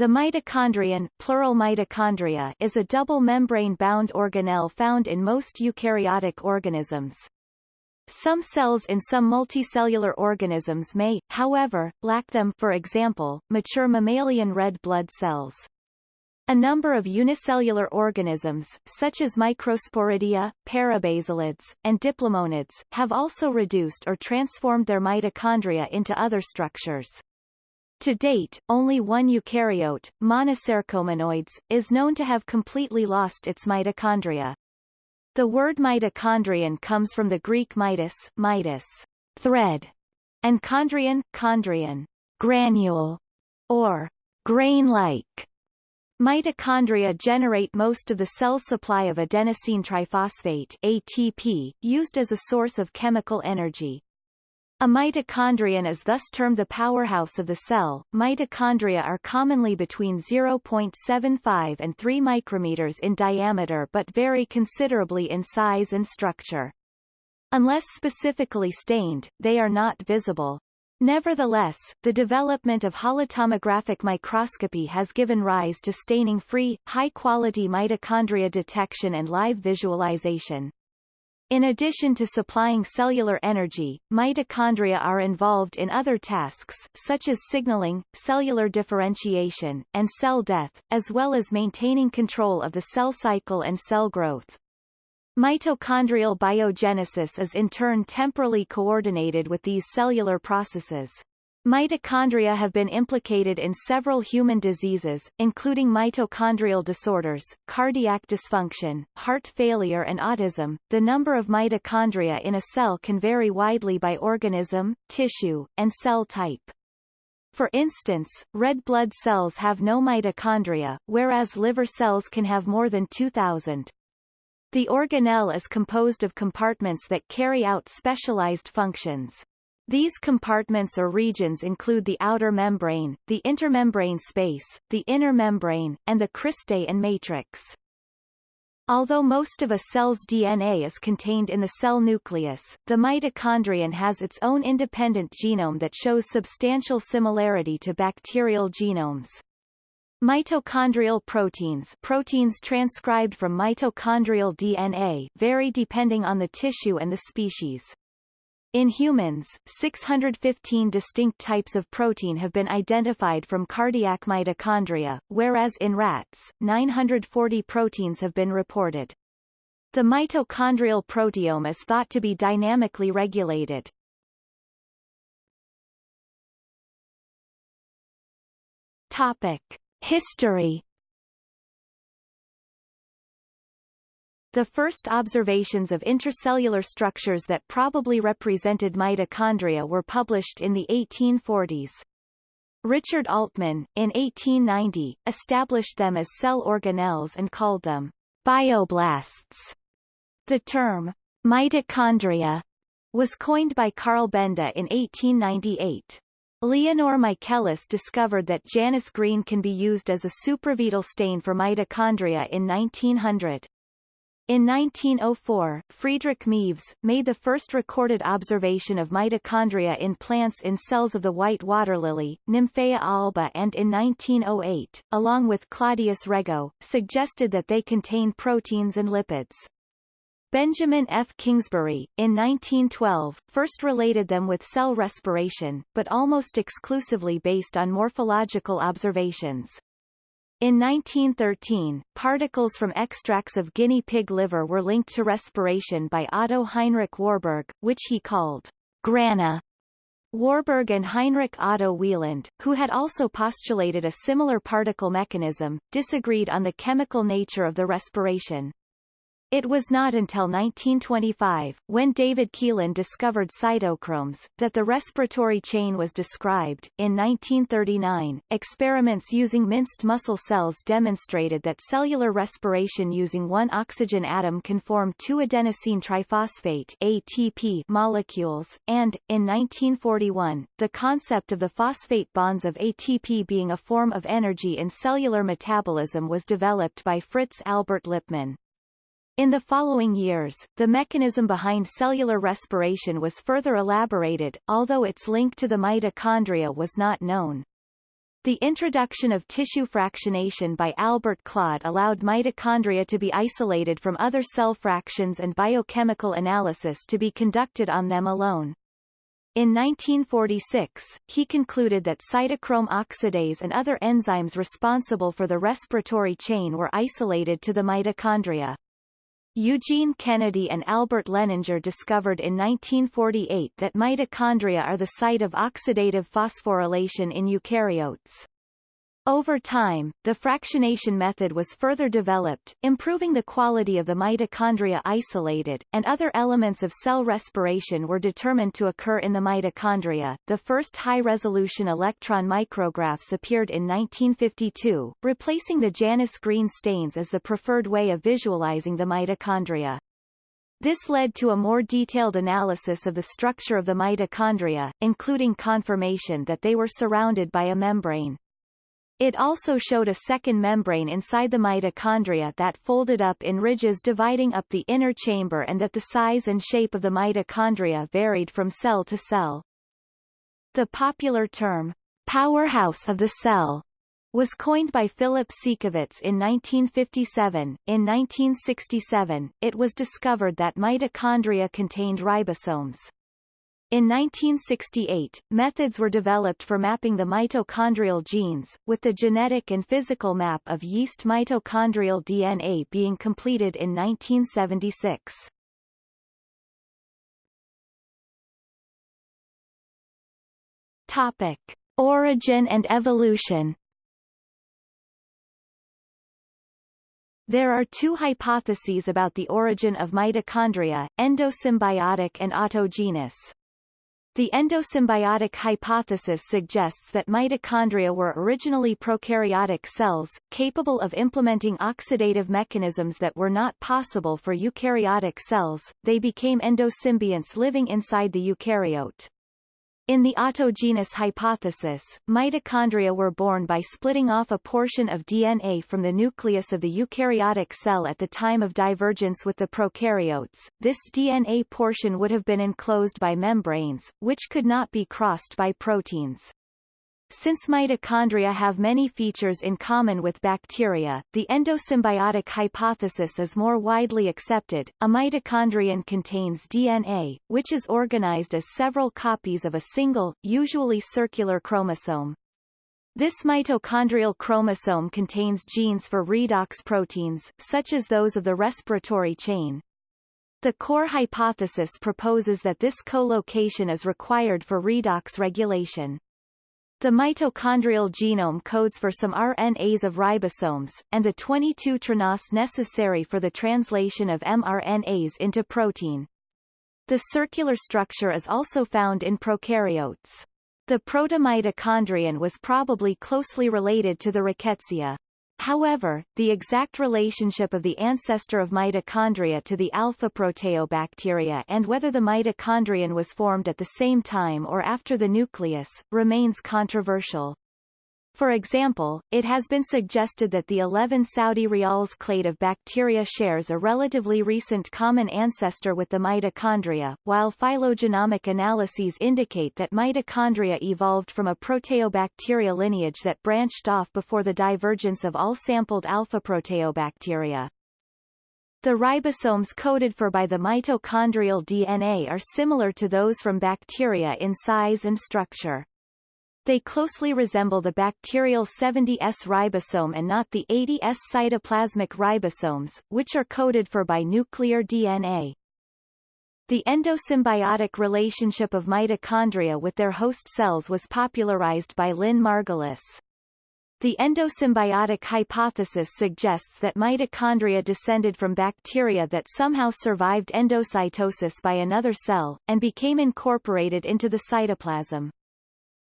The mitochondrion plural mitochondria is a double membrane-bound organelle found in most eukaryotic organisms. Some cells in some multicellular organisms may, however, lack them for example, mature mammalian red blood cells. A number of unicellular organisms, such as microsporidia, parabasalids, and diplomonids, have also reduced or transformed their mitochondria into other structures. To date, only one eukaryote, Monocercomonoides, is known to have completely lost its mitochondria. The word mitochondrion comes from the Greek mitos, mitos, thread, and chondrion, chondrion, granule, or grain-like. Mitochondria generate most of the cell's supply of adenosine triphosphate ATP, used as a source of chemical energy. A mitochondrion is thus termed the powerhouse of the cell. Mitochondria are commonly between 0.75 and 3 micrometers in diameter but vary considerably in size and structure. Unless specifically stained, they are not visible. Nevertheless, the development of holotomographic microscopy has given rise to staining-free, high-quality mitochondria detection and live visualization. In addition to supplying cellular energy, mitochondria are involved in other tasks, such as signaling, cellular differentiation, and cell death, as well as maintaining control of the cell cycle and cell growth. Mitochondrial biogenesis is in turn temporally coordinated with these cellular processes. Mitochondria have been implicated in several human diseases, including mitochondrial disorders, cardiac dysfunction, heart failure and autism. The number of mitochondria in a cell can vary widely by organism, tissue, and cell type. For instance, red blood cells have no mitochondria, whereas liver cells can have more than 2,000. The organelle is composed of compartments that carry out specialized functions. These compartments or regions include the outer membrane, the intermembrane space, the inner membrane, and the cristae and matrix. Although most of a cell's DNA is contained in the cell nucleus, the mitochondrion has its own independent genome that shows substantial similarity to bacterial genomes. Mitochondrial proteins proteins transcribed from mitochondrial DNA vary depending on the tissue and the species. In humans, 615 distinct types of protein have been identified from cardiac mitochondria, whereas in rats, 940 proteins have been reported. The mitochondrial proteome is thought to be dynamically regulated. Topic. History The first observations of intracellular structures that probably represented mitochondria were published in the 1840s. Richard Altman, in 1890, established them as cell organelles and called them bioblasts. The term mitochondria was coined by Carl Benda in 1898. Leonor Michaelis discovered that Janus green can be used as a supravital stain for mitochondria in 1900. In 1904, Friedrich Meves, made the first recorded observation of mitochondria in plants in cells of the white water lily, Nymphaea alba and in 1908, along with Claudius Regaud, suggested that they contain proteins and lipids. Benjamin F. Kingsbury, in 1912, first related them with cell respiration, but almost exclusively based on morphological observations. In 1913, particles from extracts of guinea pig liver were linked to respiration by Otto Heinrich Warburg, which he called grana. Warburg and Heinrich Otto Wieland, who had also postulated a similar particle mechanism, disagreed on the chemical nature of the respiration. It was not until 1925, when David Keilin discovered cytochromes, that the respiratory chain was described. In 1939, experiments using minced muscle cells demonstrated that cellular respiration using one oxygen atom can form two adenosine triphosphate ATP molecules, and, in 1941, the concept of the phosphate bonds of ATP being a form of energy in cellular metabolism was developed by Fritz Albert Lipmann. In the following years, the mechanism behind cellular respiration was further elaborated, although its link to the mitochondria was not known. The introduction of tissue fractionation by Albert Claude allowed mitochondria to be isolated from other cell fractions and biochemical analysis to be conducted on them alone. In 1946, he concluded that cytochrome oxidase and other enzymes responsible for the respiratory chain were isolated to the mitochondria. Eugene Kennedy and Albert Lehninger discovered in 1948 that mitochondria are the site of oxidative phosphorylation in eukaryotes. Over time, the fractionation method was further developed, improving the quality of the mitochondria isolated, and other elements of cell respiration were determined to occur in the mitochondria. The first high-resolution electron micrographs appeared in 1952, replacing the Janus green stains as the preferred way of visualizing the mitochondria. This led to a more detailed analysis of the structure of the mitochondria, including confirmation that they were surrounded by a membrane. It also showed a second membrane inside the mitochondria that folded up in ridges dividing up the inner chamber and that the size and shape of the mitochondria varied from cell to cell. The popular term, powerhouse of the cell, was coined by Philip Siekevitz in 1957. In 1967, it was discovered that mitochondria contained ribosomes. In 1968, methods were developed for mapping the mitochondrial genes, with the genetic and physical map of yeast mitochondrial DNA being completed in 1976. Topic. Origin and evolution There are two hypotheses about the origin of mitochondria, endosymbiotic and autogenous. The endosymbiotic hypothesis suggests that mitochondria were originally prokaryotic cells, capable of implementing oxidative mechanisms that were not possible for eukaryotic cells, they became endosymbionts living inside the eukaryote. In the autogenous hypothesis, mitochondria were born by splitting off a portion of DNA from the nucleus of the eukaryotic cell at the time of divergence with the prokaryotes. This DNA portion would have been enclosed by membranes, which could not be crossed by proteins. Since mitochondria have many features in common with bacteria, the endosymbiotic hypothesis is more widely accepted. A mitochondrion contains DNA, which is organized as several copies of a single, usually circular chromosome. This mitochondrial chromosome contains genes for redox proteins, such as those of the respiratory chain. The core hypothesis proposes that this co-location is required for redox regulation. The mitochondrial genome codes for some RNAs of ribosomes, and the 22 tRNAs necessary for the translation of mRNAs into protein. The circular structure is also found in prokaryotes. The protomitochondrion was probably closely related to the rickettsia. However, the exact relationship of the ancestor of mitochondria to the alpha proteobacteria and whether the mitochondrion was formed at the same time or after the nucleus, remains controversial. For example, it has been suggested that the 11 Saudi Rials clade of bacteria shares a relatively recent common ancestor with the mitochondria, while phylogenomic analyses indicate that mitochondria evolved from a proteobacteria lineage that branched off before the divergence of all sampled alpha proteobacteria. The ribosomes coded for by the mitochondrial DNA are similar to those from bacteria in size and structure. They closely resemble the bacterial 70S ribosome and not the 80S cytoplasmic ribosomes, which are coded for by nuclear DNA. The endosymbiotic relationship of mitochondria with their host cells was popularized by Lynn Margulis. The endosymbiotic hypothesis suggests that mitochondria descended from bacteria that somehow survived endocytosis by another cell, and became incorporated into the cytoplasm.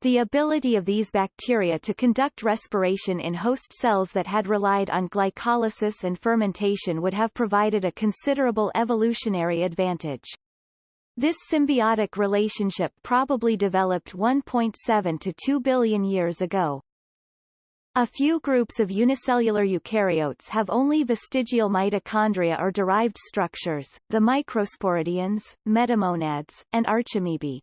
The ability of these bacteria to conduct respiration in host cells that had relied on glycolysis and fermentation would have provided a considerable evolutionary advantage. This symbiotic relationship probably developed 1.7 to 2 billion years ago. A few groups of unicellular eukaryotes have only vestigial mitochondria or derived structures, the microsporidians, metamonads, and archamoebae.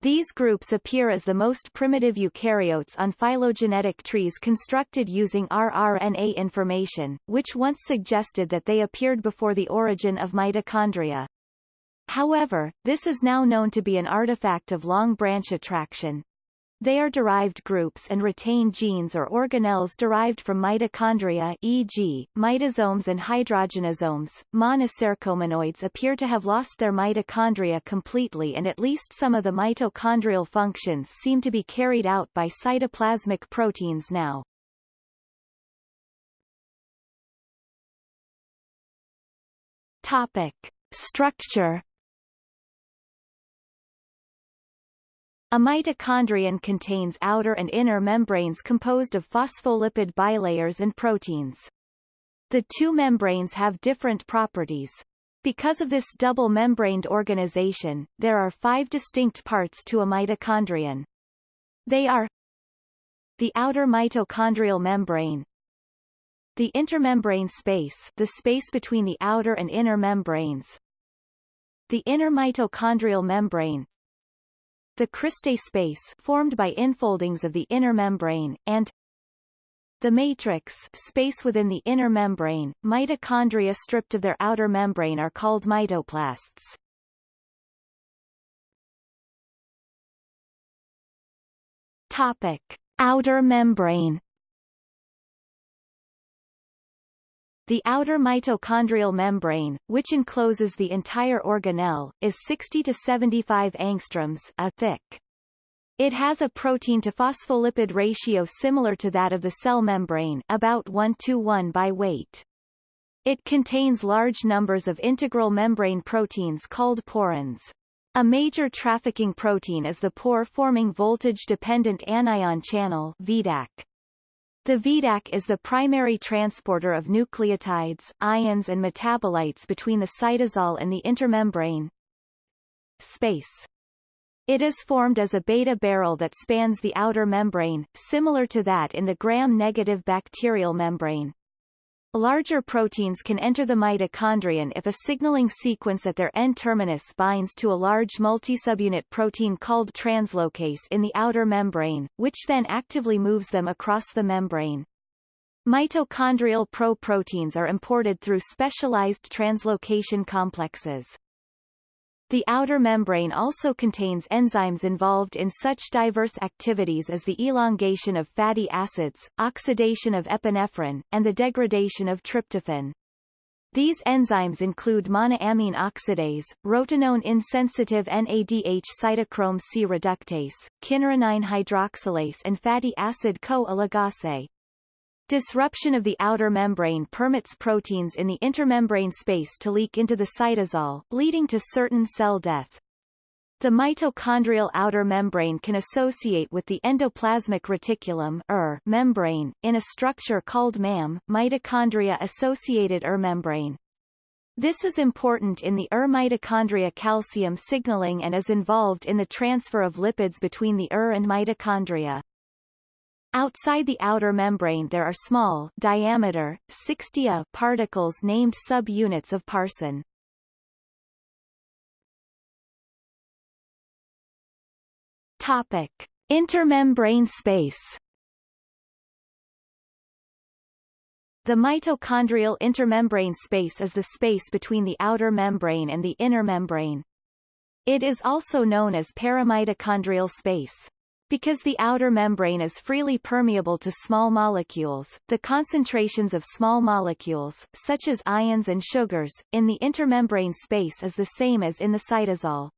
These groups appear as the most primitive eukaryotes on phylogenetic trees constructed using rRNA information, which once suggested that they appeared before the origin of mitochondria. However, this is now known to be an artifact of long branch attraction, they are derived groups and retain genes or organelles derived from mitochondria e.g., mitosomes and hydrogenosomes. Monocercomonoides appear to have lost their mitochondria completely and at least some of the mitochondrial functions seem to be carried out by cytoplasmic proteins now. Topic. Structure A mitochondrion contains outer and inner membranes composed of phospholipid bilayers and proteins. The two membranes have different properties. Because of this double-membraned organization, there are five distinct parts to a mitochondrion. They are the outer mitochondrial membrane, the intermembrane space the space between the outer and inner membranes, the inner mitochondrial membrane, the cristae space formed by infoldings of the inner membrane, and the matrix space within the inner membrane, mitochondria stripped of their outer membrane are called mitoplasts. Topic. Outer membrane The outer mitochondrial membrane, which encloses the entire organelle, is 60 to 75 angstroms a thick. It has a protein-to-phospholipid ratio similar to that of the cell membrane about 1 to 1 by weight. It contains large numbers of integral membrane proteins called porins. A major trafficking protein is the pore-forming voltage-dependent anion channel VDAC. The VDAC is the primary transporter of nucleotides, ions and metabolites between the cytosol and the intermembrane space. It is formed as a beta barrel that spans the outer membrane, similar to that in the gram-negative bacterial membrane. Larger proteins can enter the mitochondrion if a signaling sequence at their N-terminus binds to a large multisubunit protein called translocase in the outer membrane, which then actively moves them across the membrane. Mitochondrial proproteins are imported through specialized translocation complexes. The outer membrane also contains enzymes involved in such diverse activities as the elongation of fatty acids, oxidation of epinephrine, and the degradation of tryptophan. These enzymes include monoamine oxidase, rotenone-insensitive NADH cytochrome C reductase, kynurenine hydroxylase and fatty acid CoA ligase. Disruption of the outer membrane permits proteins in the intermembrane space to leak into the cytosol, leading to certain cell death. The mitochondrial outer membrane can associate with the endoplasmic reticulum ER membrane, in a structure called MAM, mitochondria-associated ER membrane. This is important in the ER mitochondria calcium signaling and is involved in the transfer of lipids between the ER and mitochondria. Outside the outer membrane there are small diameter, 60 A particles named subunits of Parson. Topic. Intermembrane space The mitochondrial intermembrane space is the space between the outer membrane and the inner membrane. It is also known as perimitochondrial space. Because the outer membrane is freely permeable to small molecules, the concentrations of small molecules, such as ions and sugars, in the intermembrane space is the same as in the cytosol.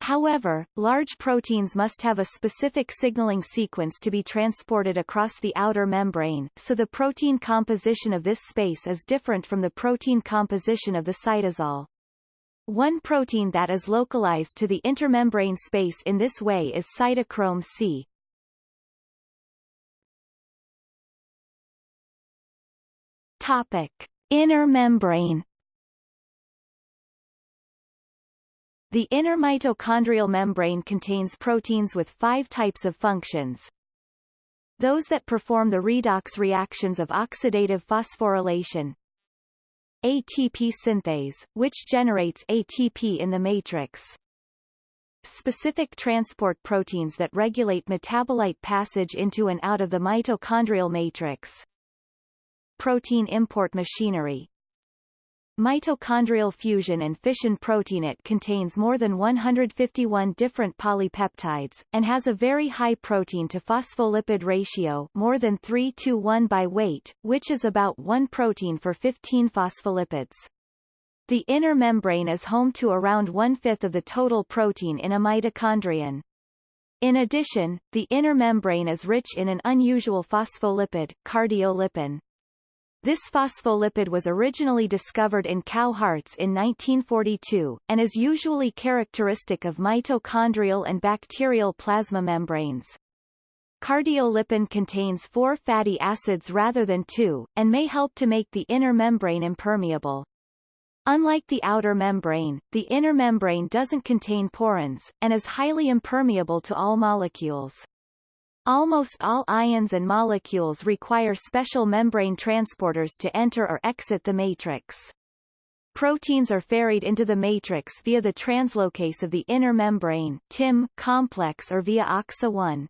However, large proteins must have a specific signaling sequence to be transported across the outer membrane, so the protein composition of this space is different from the protein composition of the cytosol. One protein that is localized to the intermembrane space in this way is cytochrome C. Topic. Inner membrane The inner mitochondrial membrane contains proteins with five types of functions. Those that perform the redox reactions of oxidative phosphorylation, ATP synthase, which generates ATP in the matrix. specific transport proteins that regulate metabolite passage into and out of the mitochondrial matrix. Protein import machinery Mitochondrial fusion and fission protein it contains more than 151 different polypeptides, and has a very high protein to phospholipid ratio more than 3 to 1 by weight, which is about 1 protein for 15 phospholipids. The inner membrane is home to around one-fifth of the total protein in a mitochondrion. In addition, the inner membrane is rich in an unusual phospholipid, cardiolipin. This phospholipid was originally discovered in cow hearts in 1942, and is usually characteristic of mitochondrial and bacterial plasma membranes. Cardiolipin contains four fatty acids rather than two, and may help to make the inner membrane impermeable. Unlike the outer membrane, the inner membrane doesn't contain porins, and is highly impermeable to all molecules. Almost all ions and molecules require special membrane transporters to enter or exit the matrix. Proteins are ferried into the matrix via the translocase of the inner membrane TIM complex or via OXA1.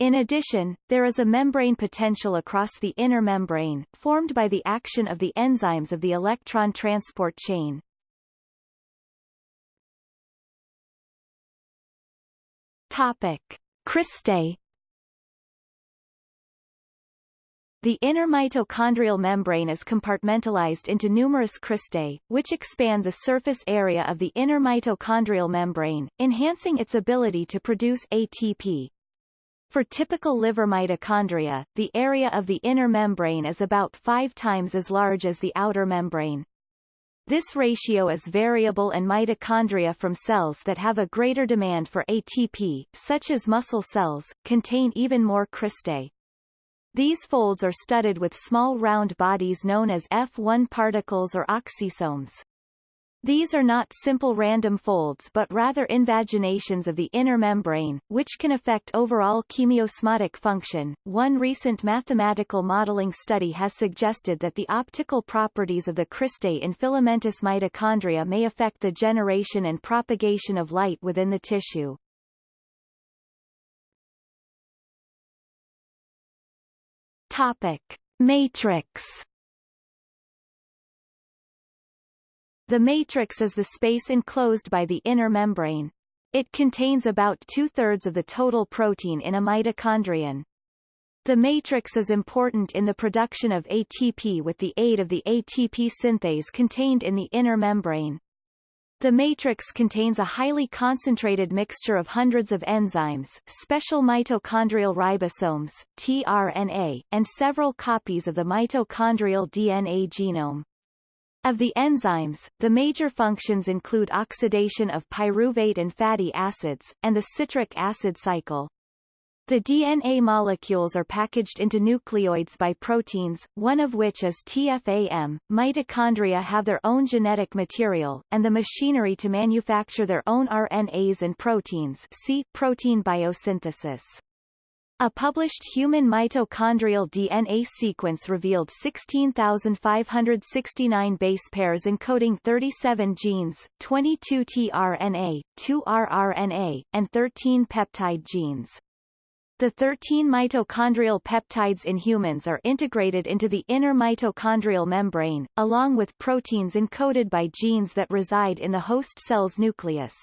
In addition, there is a membrane potential across the inner membrane, formed by the action of the enzymes of the electron transport chain. Topic. Cristae The inner mitochondrial membrane is compartmentalized into numerous cristae, which expand the surface area of the inner mitochondrial membrane, enhancing its ability to produce ATP. For typical liver mitochondria, the area of the inner membrane is about five times as large as the outer membrane. This ratio is variable and mitochondria from cells that have a greater demand for ATP, such as muscle cells, contain even more cristae. These folds are studded with small round bodies known as F1 particles or oxysomes. These are not simple random folds but rather invaginations of the inner membrane, which can affect overall chemiosmotic function. One recent mathematical modeling study has suggested that the optical properties of the cristae in filamentous mitochondria may affect the generation and propagation of light within the tissue. Topic. Matrix The matrix is the space enclosed by the inner membrane. It contains about two-thirds of the total protein in a mitochondrion. The matrix is important in the production of ATP with the aid of the ATP synthase contained in the inner membrane. The matrix contains a highly concentrated mixture of hundreds of enzymes, special mitochondrial ribosomes, tRNA, and several copies of the mitochondrial DNA genome. Of the enzymes, the major functions include oxidation of pyruvate and fatty acids, and the citric acid cycle. The DNA molecules are packaged into nucleoids by proteins, one of which is TFAM. Mitochondria have their own genetic material, and the machinery to manufacture their own RNAs and proteins see protein biosynthesis. A published human mitochondrial DNA sequence revealed 16,569 base pairs encoding 37 genes, 22 tRNA, 2 rRNA, and 13 peptide genes. The 13 mitochondrial peptides in humans are integrated into the inner mitochondrial membrane, along with proteins encoded by genes that reside in the host cell's nucleus.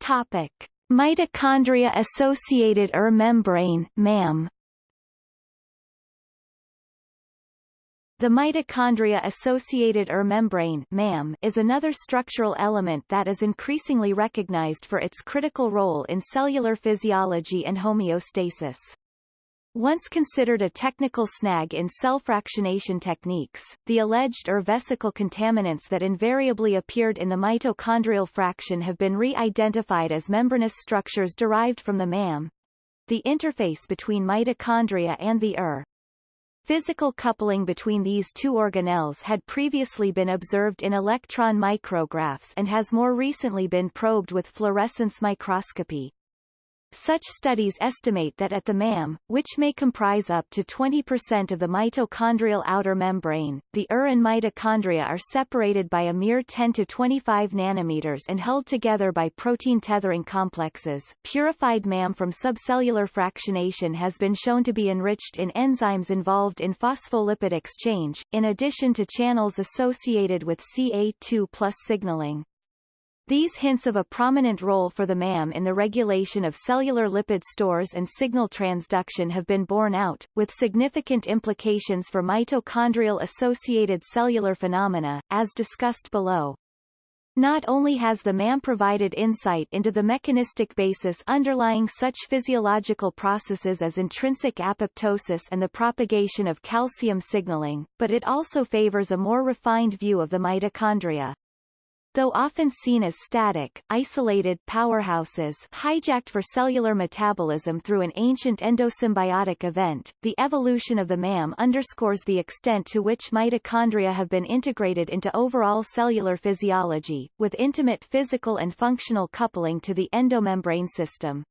Topic. Mitochondria-associated ER membrane MAM. The mitochondria-associated ER membrane MAM is another structural element that is increasingly recognized for its critical role in cellular physiology and homeostasis. Once considered a technical snag in cell fractionation techniques, the alleged ER vesicle contaminants that invariably appeared in the mitochondrial fraction have been re-identified as membranous structures derived from the MAM, the interface between mitochondria and the ER. Physical coupling between these two organelles had previously been observed in electron micrographs and has more recently been probed with fluorescence microscopy. Such studies estimate that at the MAM, which may comprise up to 20% of the mitochondrial outer membrane, the ER and mitochondria are separated by a mere 10 to 25 nanometers and held together by protein tethering complexes. Purified MAM from subcellular fractionation has been shown to be enriched in enzymes involved in phospholipid exchange, in addition to channels associated with CA2 signaling. These hints of a prominent role for the MAM in the regulation of cellular lipid stores and signal transduction have been borne out, with significant implications for mitochondrial-associated cellular phenomena, as discussed below. Not only has the MAM provided insight into the mechanistic basis underlying such physiological processes as intrinsic apoptosis and the propagation of calcium signaling, but it also favors a more refined view of the mitochondria. Though often seen as static, isolated powerhouses hijacked for cellular metabolism through an ancient endosymbiotic event, the evolution of the MAM underscores the extent to which mitochondria have been integrated into overall cellular physiology, with intimate physical and functional coupling to the endomembrane system.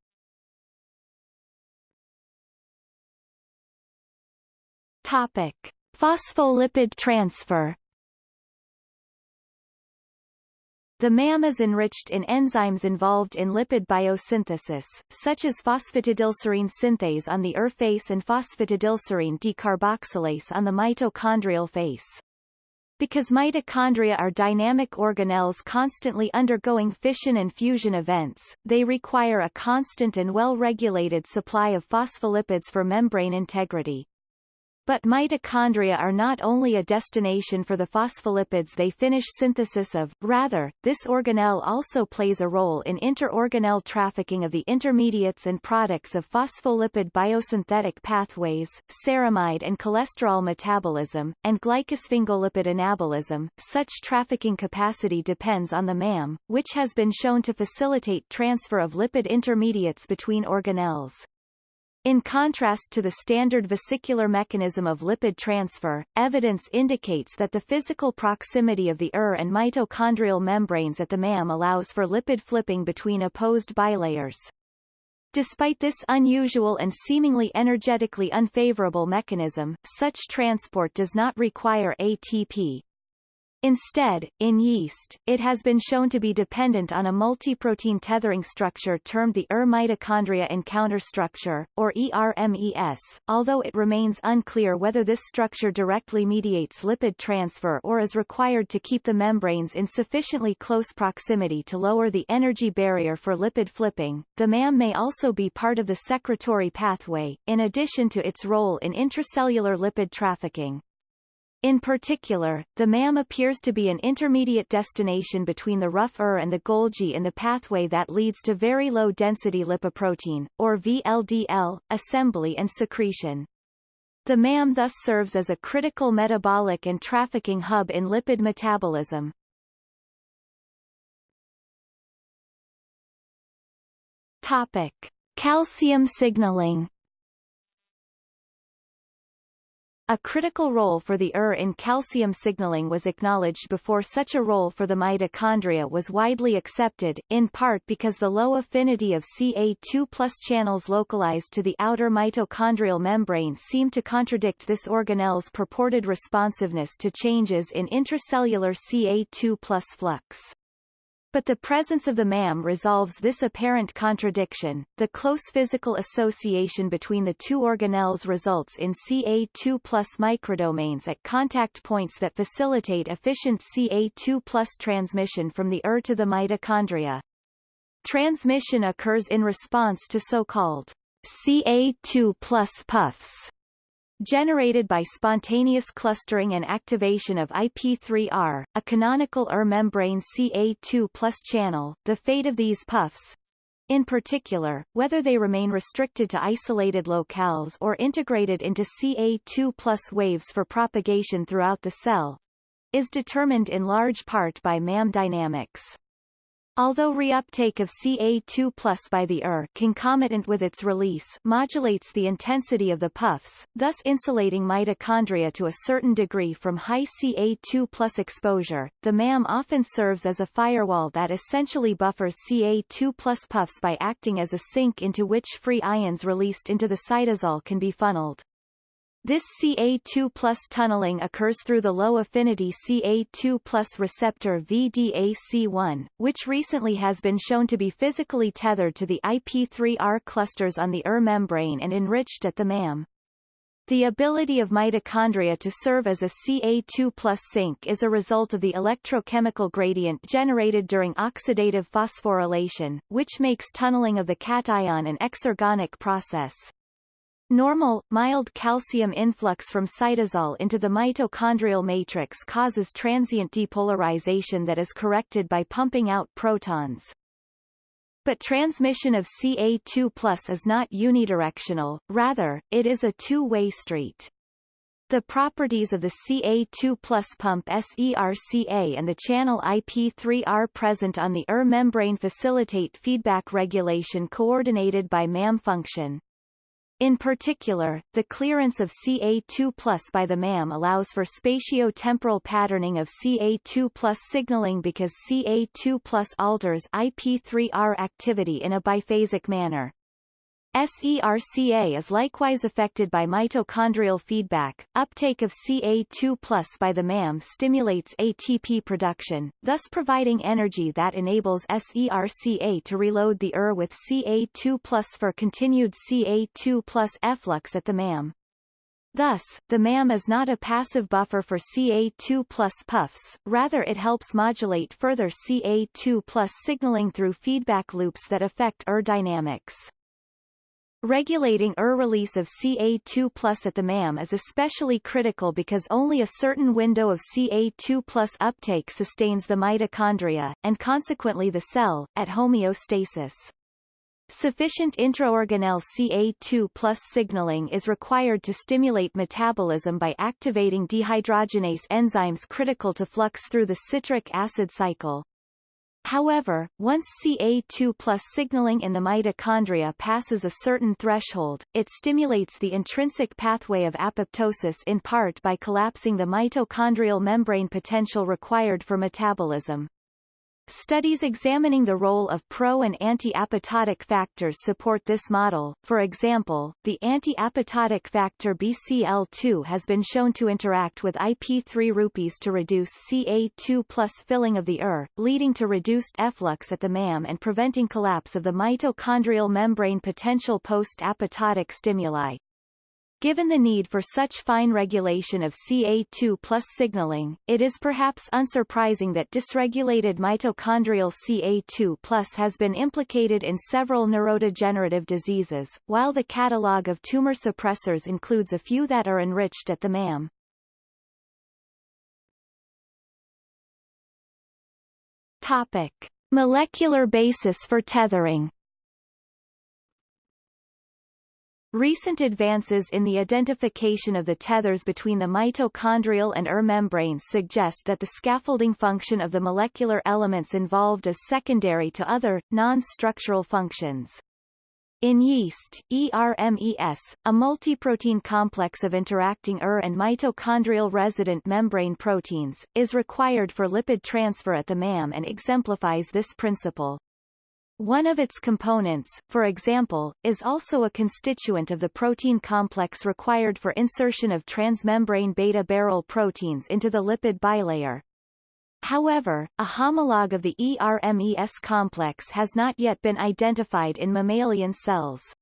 Topic. Phospholipid transfer The MAM is enriched in enzymes involved in lipid biosynthesis, such as phosphatidylserine synthase on the ER face and phosphatidylserine decarboxylase on the mitochondrial face. Because mitochondria are dynamic organelles constantly undergoing fission and fusion events, they require a constant and well-regulated supply of phospholipids for membrane integrity. But mitochondria are not only a destination for the phospholipids they finish synthesis of, rather, this organelle also plays a role in interorganelle trafficking of the intermediates and products of phospholipid biosynthetic pathways, ceramide and cholesterol metabolism, and glycosphingolipid anabolism. Such trafficking capacity depends on the MAM, which has been shown to facilitate transfer of lipid intermediates between organelles. In contrast to the standard vesicular mechanism of lipid transfer, evidence indicates that the physical proximity of the ER and mitochondrial membranes at the MAM allows for lipid flipping between opposed bilayers. Despite this unusual and seemingly energetically unfavorable mechanism, such transport does not require ATP, Instead, in yeast, it has been shown to be dependent on a multiprotein tethering structure termed the ER mitochondria encounter structure, or ERMES, although it remains unclear whether this structure directly mediates lipid transfer or is required to keep the membranes in sufficiently close proximity to lower the energy barrier for lipid flipping. The MAM may also be part of the secretory pathway, in addition to its role in intracellular lipid trafficking. In particular, the MAM appears to be an intermediate destination between the rough ER and the Golgi in the pathway that leads to very low-density lipoprotein, or VLDL, assembly and secretion. The MAM thus serves as a critical metabolic and trafficking hub in lipid metabolism. Topic. Calcium signaling A critical role for the ER in calcium signaling was acknowledged before such a role for the mitochondria was widely accepted, in part because the low affinity of Ca2 channels localized to the outer mitochondrial membrane seem to contradict this organelle's purported responsiveness to changes in intracellular Ca2 flux. But the presence of the MAM resolves this apparent contradiction. The close physical association between the two organelles results in Ca2 plus microdomains at contact points that facilitate efficient Ca2 plus transmission from the ER to the mitochondria. Transmission occurs in response to so-called Ca2 plus puffs generated by spontaneous clustering and activation of IP3R, a canonical ER membrane Ca2 channel, the fate of these puffs, in particular, whether they remain restricted to isolated locales or integrated into Ca2 waves for propagation throughout the cell, is determined in large part by MAM dynamics. Although reuptake of Ca2 by the ER concomitant with its release modulates the intensity of the puffs, thus insulating mitochondria to a certain degree from high Ca2 exposure, the MAM often serves as a firewall that essentially buffers Ca2 puffs by acting as a sink into which free ions released into the cytosol can be funneled. This Ca2 plus tunneling occurs through the low-affinity Ca2 plus receptor VDAC1, which recently has been shown to be physically tethered to the IP3R clusters on the ER membrane and enriched at the MAM. The ability of mitochondria to serve as a Ca2 plus sink is a result of the electrochemical gradient generated during oxidative phosphorylation, which makes tunneling of the cation an exergonic process. Normal, mild calcium influx from cytosol into the mitochondrial matrix causes transient depolarization that is corrected by pumping out protons. But transmission of Ca2 is not unidirectional, rather, it is a two-way street. The properties of the Ca2 pump SERCA and the channel IP3R present on the ER membrane facilitate feedback regulation coordinated by MAM function. In particular, the clearance of Ca2 by the MAM allows for spatio-temporal patterning of Ca2 signaling because Ca2 alters IP3R activity in a biphasic manner. SERCA is likewise affected by mitochondrial feedback. Uptake of Ca2 by the MAM stimulates ATP production, thus providing energy that enables SERCA to reload the ER with Ca2 for continued Ca2 efflux at the MAM. Thus, the MAM is not a passive buffer for Ca2 puffs, rather it helps modulate further Ca2 signaling through feedback loops that affect ER dynamics. Regulating ER release of Ca2 at the MAM is especially critical because only a certain window of Ca2 uptake sustains the mitochondria, and consequently the cell, at homeostasis. Sufficient intraorganelle Ca2 signaling is required to stimulate metabolism by activating dehydrogenase enzymes critical to flux through the citric acid cycle. However, once Ca2 plus signaling in the mitochondria passes a certain threshold, it stimulates the intrinsic pathway of apoptosis in part by collapsing the mitochondrial membrane potential required for metabolism. Studies examining the role of pro- and anti-apoptotic factors support this model. For example, the anti-apoptotic factor BCL2 has been shown to interact with IP3 rupees to reduce Ca2 plus filling of the ER, leading to reduced efflux at the MAM and preventing collapse of the mitochondrial membrane potential post-apoptotic stimuli. Given the need for such fine regulation of Ca2 plus signaling, it is perhaps unsurprising that dysregulated mitochondrial Ca2 plus has been implicated in several neurodegenerative diseases, while the catalogue of tumor suppressors includes a few that are enriched at the MAM. Topic. Molecular basis for tethering Recent advances in the identification of the tethers between the mitochondrial and ER membranes suggest that the scaffolding function of the molecular elements involved is secondary to other, non-structural functions. In yeast, ERMES, a multiprotein complex of interacting ER and mitochondrial resident membrane proteins, is required for lipid transfer at the MAM and exemplifies this principle. One of its components, for example, is also a constituent of the protein complex required for insertion of transmembrane beta-barrel proteins into the lipid bilayer. However, a homologue of the ERMES complex has not yet been identified in mammalian cells.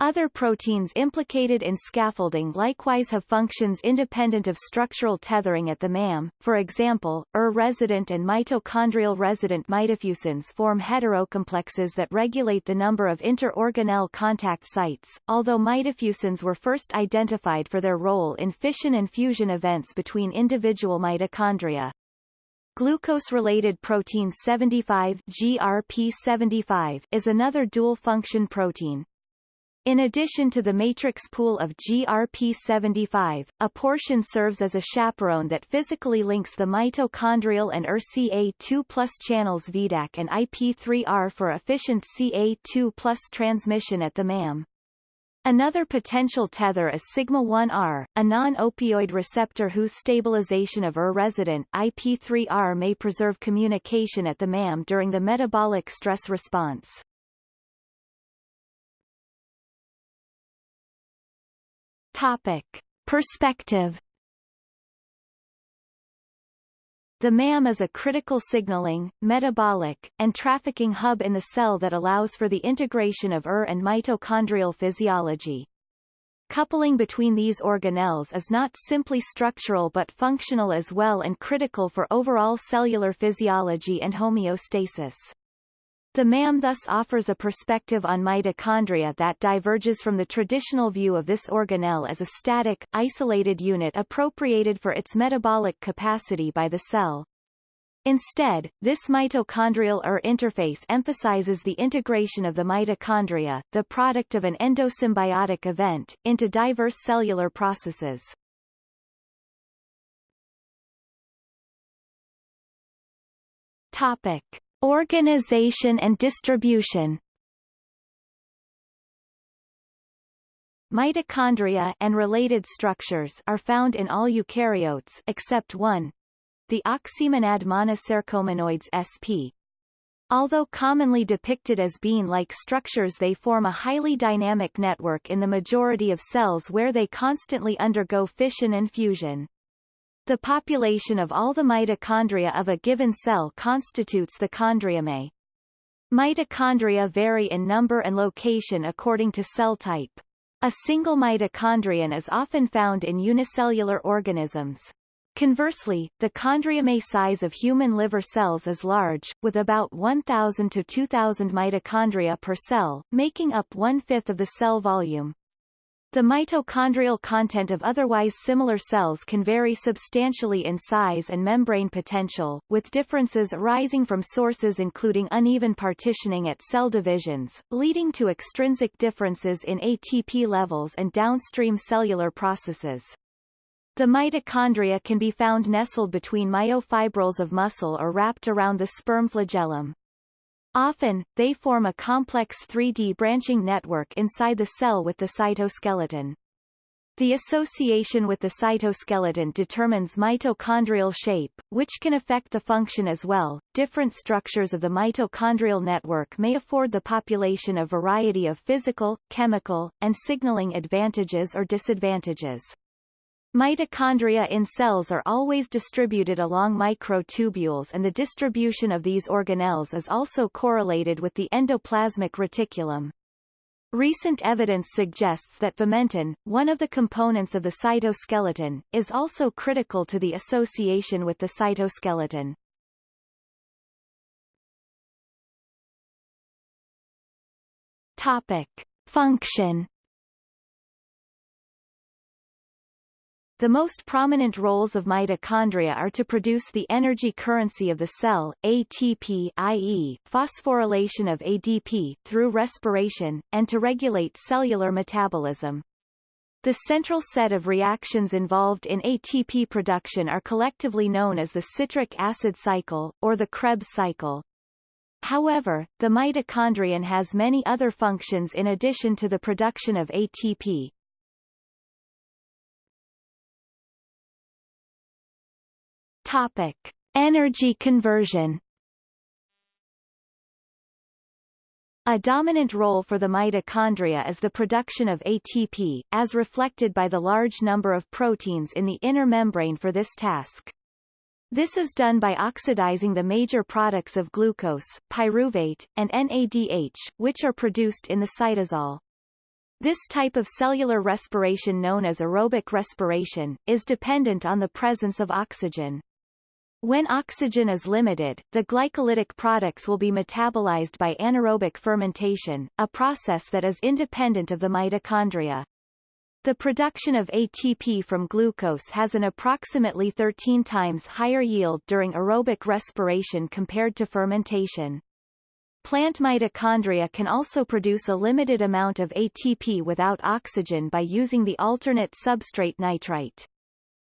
Other proteins implicated in scaffolding likewise have functions independent of structural tethering at the MAM, for example, ER-resident and mitochondrial-resident mitofusins form heterocomplexes that regulate the number of inter-organelle contact sites, although mitofusins were first identified for their role in fission and fusion events between individual mitochondria. Glucose-related protein 75 GRP75 is another dual-function protein, In addition to the matrix pool of GRP75, a portion serves as a chaperone that physically links the mitochondrial and ERCA2 channels VDAC and IP3R for efficient CA2 transmission at the MAM. Another potential tether is sigma-1R, a non-opioid receptor whose stabilization of ER-resident IP3R may preserve communication at the MAM during the metabolic stress response. Topic. Perspective The MAM is a critical signaling, metabolic, and trafficking hub in the cell that allows for the integration of ER and mitochondrial physiology. Coupling between these organelles is not simply structural but functional as well and critical for overall cellular physiology and homeostasis. The MAM thus offers a perspective on mitochondria that diverges from the traditional view of this organelle as a static, isolated unit appropriated for its metabolic capacity by the cell. Instead, this mitochondrial ER interface emphasizes the integration of the mitochondria, the product of an endosymbiotic event, into diverse cellular processes. Topic. Organization and distribution Mitochondria and related structures are found in all eukaryotes except one, the oxymonad Monocercomonoides sp. Although commonly depicted as bean-like structures they form a highly dynamic network in the majority of cells where they constantly undergo fission and fusion. The population of all the mitochondria of a given cell constitutes the chondriome. Mitochondria vary in number and location according to cell type. A single mitochondrion is often found in unicellular organisms. Conversely, the chondriome size of human liver cells is large, with about 1,000 to 2,000 mitochondria per cell, making up one-fifth of the cell volume. The mitochondrial content of otherwise similar cells can vary substantially in size and membrane potential, with differences arising from sources including uneven partitioning at cell divisions, leading to extrinsic differences in ATP levels and downstream cellular processes. The mitochondria can be found nestled between myofibrils of muscle or wrapped around the sperm flagellum. Often, they form a complex 3D branching network inside the cell with the cytoskeleton. The association with the cytoskeleton determines mitochondrial shape, which can affect the function as well. Different structures of the mitochondrial network may afford the population a variety of physical, chemical, and signaling advantages or disadvantages. Mitochondria in cells are always distributed along microtubules and the distribution of these organelles is also correlated with the endoplasmic reticulum. Recent evidence suggests that vimentin, one of the components of the cytoskeleton, is also critical to the association with the cytoskeleton. Topic. Function The most prominent roles of mitochondria are to produce the energy currency of the cell, ATP i.e., phosphorylation of ADP through respiration, and to regulate cellular metabolism. The central set of reactions involved in ATP production are collectively known as the citric acid cycle, or the Krebs cycle. However, the mitochondrion has many other functions in addition to the production of ATP. Topic: Energy conversion. A dominant role for the mitochondria is the production of ATP, as reflected by the large number of proteins in the inner membrane for this task. This is done by oxidizing the major products of glucose, pyruvate, and NADH, which are produced in the cytosol. This type of cellular respiration known as aerobic respiration, is dependent on the presence of oxygen. When oxygen is limited, the glycolytic products will be metabolized by anaerobic fermentation, a process that is independent of the mitochondria. The production of ATP from glucose has an approximately 13 times higher yield during aerobic respiration compared to fermentation. Plant mitochondria can also produce a limited amount of ATP without oxygen by using the alternate substrate nitrite.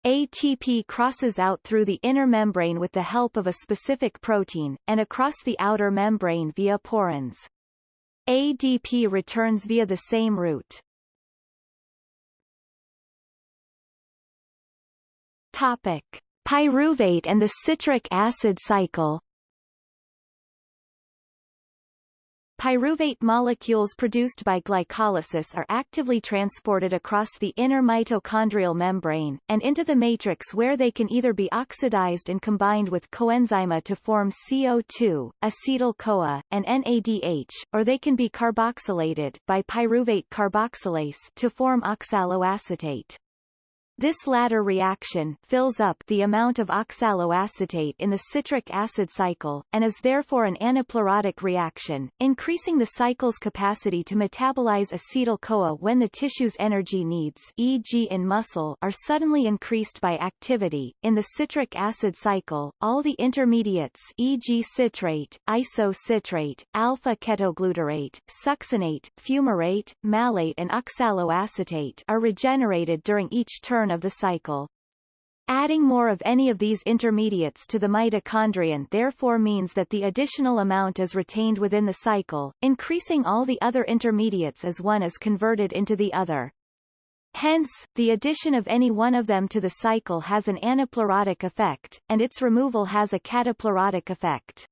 ATP crosses out through the inner membrane with the help of a specific protein, and across the outer membrane via porins. ADP returns via the same route. Topic. Pyruvate and the citric acid cycle Pyruvate molecules produced by glycolysis are actively transported across the inner mitochondrial membrane, and into the matrix where they can either be oxidized and combined with coenzyme A to form CO2, acetyl-CoA, and NADH, or they can be carboxylated by pyruvate carboxylase to form oxaloacetate. This latter reaction fills up the amount of oxaloacetate in the citric acid cycle, and is therefore an anaplerotic reaction, increasing the cycle's capacity to metabolize acetyl-CoA when the tissue's energy needs e.g. in muscle are suddenly increased by activity. In the citric acid cycle, all the intermediates e.g. citrate, isocitrate, alpha-ketoglutarate, succinate, fumarate, malate and oxaloacetate are regenerated during each turn turn of the cycle. Adding more of any of these intermediates to the mitochondrion therefore means that the additional amount is retained within the cycle, increasing all the other intermediates as one is converted into the other. Hence, the addition of any one of them to the cycle has an anaplerotic effect, and its removal has a cataplerotic effect.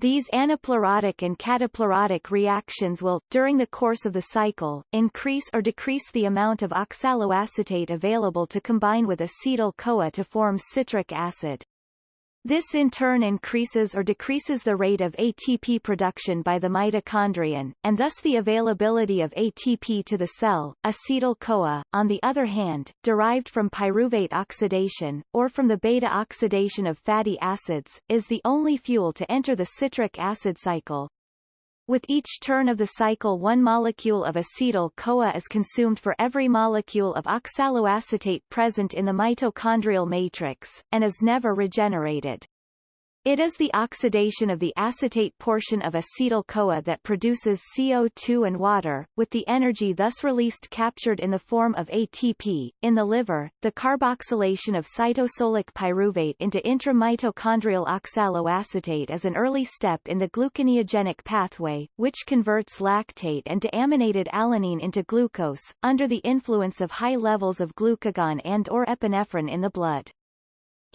These anaplerotic and cataplerotic reactions will, during the course of the cycle, increase or decrease the amount of oxaloacetate available to combine with acetyl-CoA to form citric acid. This in turn increases or decreases the rate of ATP production by the mitochondrion, and thus the availability of ATP to the cell. Acetyl-CoA, on the other hand, derived from pyruvate oxidation, or from the beta-oxidation of fatty acids, is the only fuel to enter the citric acid cycle. With each turn of the cycle one molecule of acetyl-CoA is consumed for every molecule of oxaloacetate present in the mitochondrial matrix, and is never regenerated. It is the oxidation of the acetate portion of acetyl-CoA that produces CO2 and water, with the energy thus released captured in the form of ATP. In the liver, the carboxylation of cytosolic pyruvate into intramitochondrial oxaloacetate is an early step in the gluconeogenic pathway, which converts lactate and deaminated alanine into glucose, under the influence of high levels of glucagon and or epinephrine in the blood.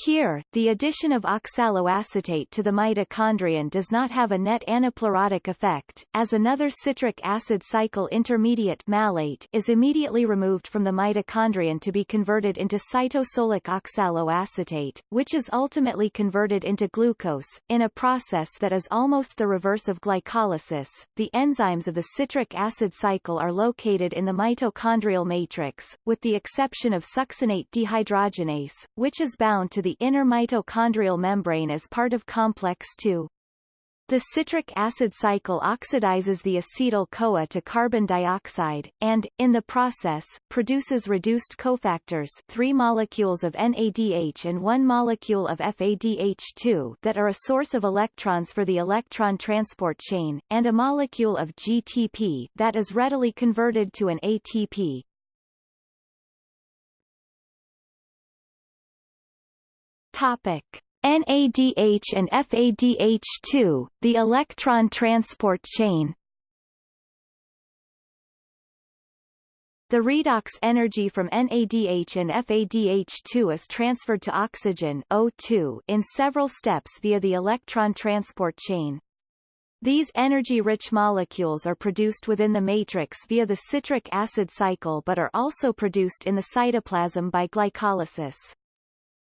Here, the addition of oxaloacetate to the mitochondrion does not have a net anaplerotic effect, as another citric acid cycle intermediate malate is immediately removed from the mitochondrion to be converted into cytosolic oxaloacetate, which is ultimately converted into glucose, in a process that is almost the reverse of glycolysis. The enzymes of the citric acid cycle are located in the mitochondrial matrix, with the exception of succinate dehydrogenase, which is bound to the inner mitochondrial membrane as part of complex II. The citric acid cycle oxidizes the acetyl-CoA to carbon dioxide, and, in the process, produces reduced cofactors 3 molecules of NADH and 1 molecule of FADH2 that are a source of electrons for the electron transport chain, and a molecule of GTP that is readily converted to an ATP. Topic. NADH and FADH2, the electron transport chain The redox energy from NADH and FADH2 is transferred to oxygen O2 in several steps via the electron transport chain. These energy-rich molecules are produced within the matrix via the citric acid cycle but are also produced in the cytoplasm by glycolysis.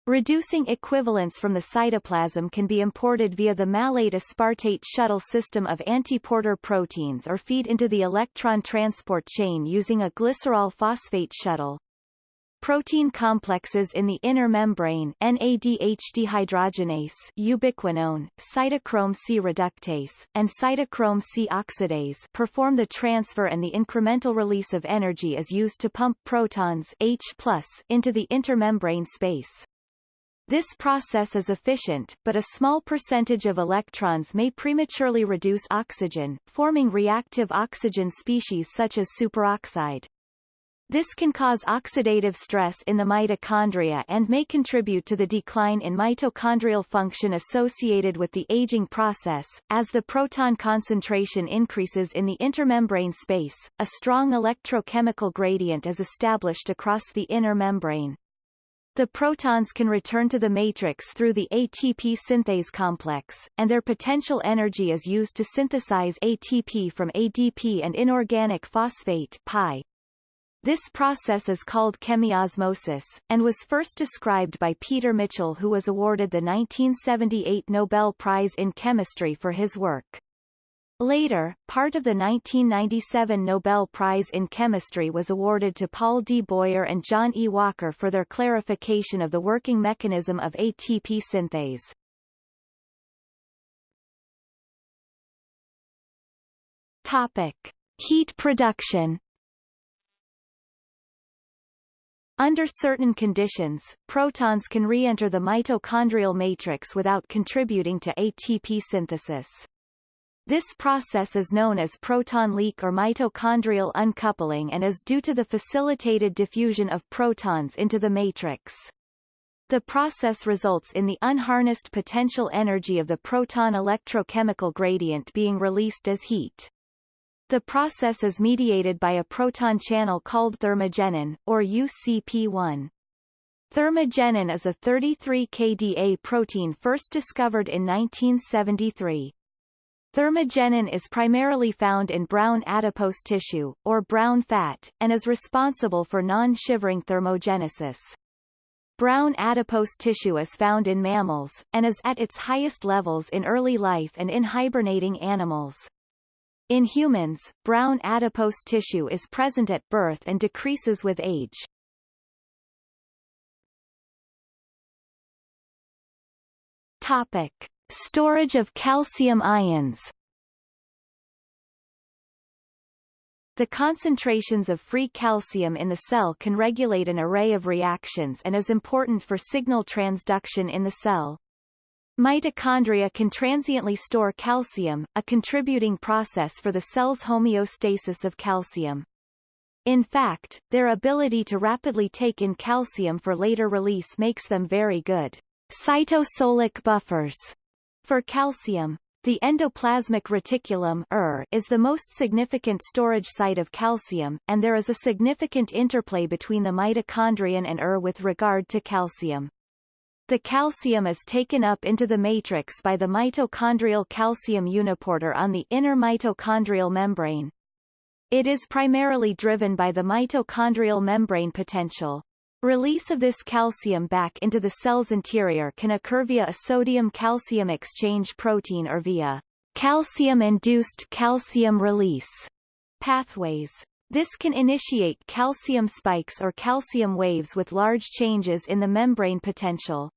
Reducing equivalents from the cytoplasm can be imported via the malate aspartate shuttle system of antiporter proteins or feed into the electron transport chain using a glycerol phosphate shuttle. Protein complexes in the inner membrane NADH dehydrogenase ubiquinone, cytochrome C reductase, and cytochrome C oxidase perform the transfer and the incremental release of energy is used to pump protons H into the intermembrane space. This process is efficient, but a small percentage of electrons may prematurely reduce oxygen, forming reactive oxygen species such as superoxide. This can cause oxidative stress in the mitochondria and may contribute to the decline in mitochondrial function associated with the aging process. As the proton concentration increases in the intermembrane space, a strong electrochemical gradient is established across the inner membrane. The protons can return to the matrix through the ATP synthase complex, and their potential energy is used to synthesize ATP from ADP and inorganic phosphate PI. This process is called chemiosmosis, and was first described by Peter Mitchell who was awarded the 1978 Nobel Prize in Chemistry for his work. Later, part of the 1997 Nobel Prize in Chemistry was awarded to Paul D. Boyer and John E. Walker for their clarification of the working mechanism of ATP synthase. Topic. Heat production Under certain conditions, protons can re-enter the mitochondrial matrix without contributing to ATP synthesis. This process is known as proton leak or mitochondrial uncoupling and is due to the facilitated diffusion of protons into the matrix. The process results in the unharnessed potential energy of the proton electrochemical gradient being released as heat. The process is mediated by a proton channel called thermogenin, or UCP1. Thermogenin is a 33 kDa protein first discovered in 1973. Thermogenin is primarily found in brown adipose tissue, or brown fat, and is responsible for non-shivering thermogenesis. Brown adipose tissue is found in mammals, and is at its highest levels in early life and in hibernating animals. In humans, brown adipose tissue is present at birth and decreases with age. Topic. Storage of calcium ions The concentrations of free calcium in the cell can regulate an array of reactions and is important for signal transduction in the cell. Mitochondria can transiently store calcium, a contributing process for the cell's homeostasis of calcium. In fact, their ability to rapidly take in calcium for later release makes them very good cytosolic buffers for calcium. The endoplasmic reticulum ER is the most significant storage site of calcium, and there is a significant interplay between the mitochondrion and ER with regard to calcium. The calcium is taken up into the matrix by the mitochondrial calcium uniporter on the inner mitochondrial membrane. It is primarily driven by the mitochondrial membrane potential. Release of this calcium back into the cell's interior can occur via a sodium-calcium exchange protein or via calcium-induced calcium release pathways. This can initiate calcium spikes or calcium waves with large changes in the membrane potential.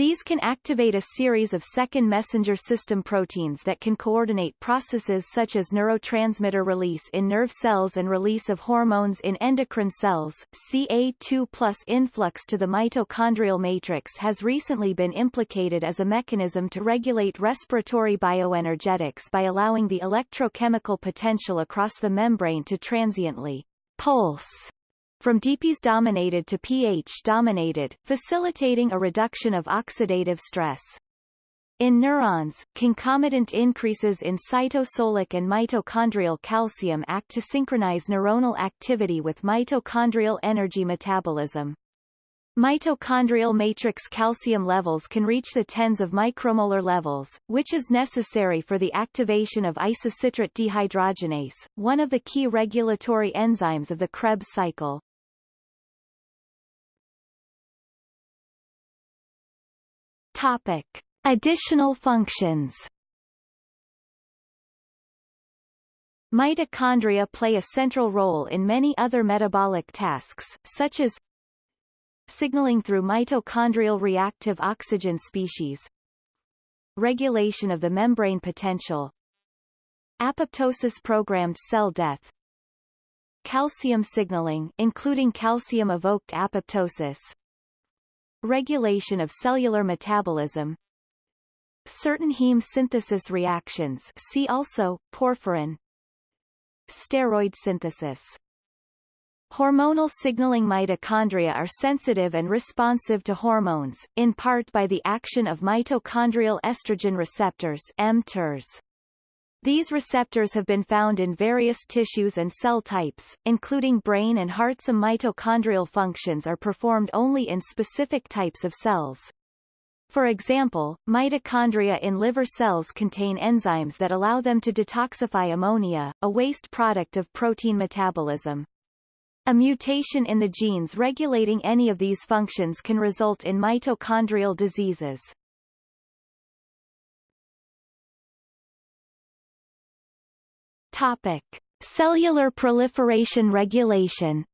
These can activate a series of second messenger system proteins that can coordinate processes such as neurotransmitter release in nerve cells and release of hormones in endocrine cells. CA2 plus influx to the mitochondrial matrix has recently been implicated as a mechanism to regulate respiratory bioenergetics by allowing the electrochemical potential across the membrane to transiently pulse from DPS dominated to pH dominated, facilitating a reduction of oxidative stress. In neurons, concomitant increases in cytosolic and mitochondrial calcium act to synchronize neuronal activity with mitochondrial energy metabolism. Mitochondrial matrix calcium levels can reach the tens of micromolar levels, which is necessary for the activation of isocitrate dehydrogenase, one of the key regulatory enzymes of the Krebs cycle. Topic. Additional functions Mitochondria play a central role in many other metabolic tasks, such as signaling through mitochondrial reactive oxygen species, regulation of the membrane potential, apoptosis programmed cell death, calcium signaling including calcium-evoked apoptosis, regulation of cellular metabolism, certain heme synthesis reactions see also, porphyrin, steroid synthesis. Hormonal signaling mitochondria are sensitive and responsive to hormones, in part by the action of mitochondrial estrogen receptors mTERs. These receptors have been found in various tissues and cell types, including brain and heart. Some mitochondrial functions are performed only in specific types of cells. For example, mitochondria in liver cells contain enzymes that allow them to detoxify ammonia, a waste product of protein metabolism. A mutation in the genes regulating any of these functions can result in mitochondrial diseases. Topic. Cellular proliferation regulation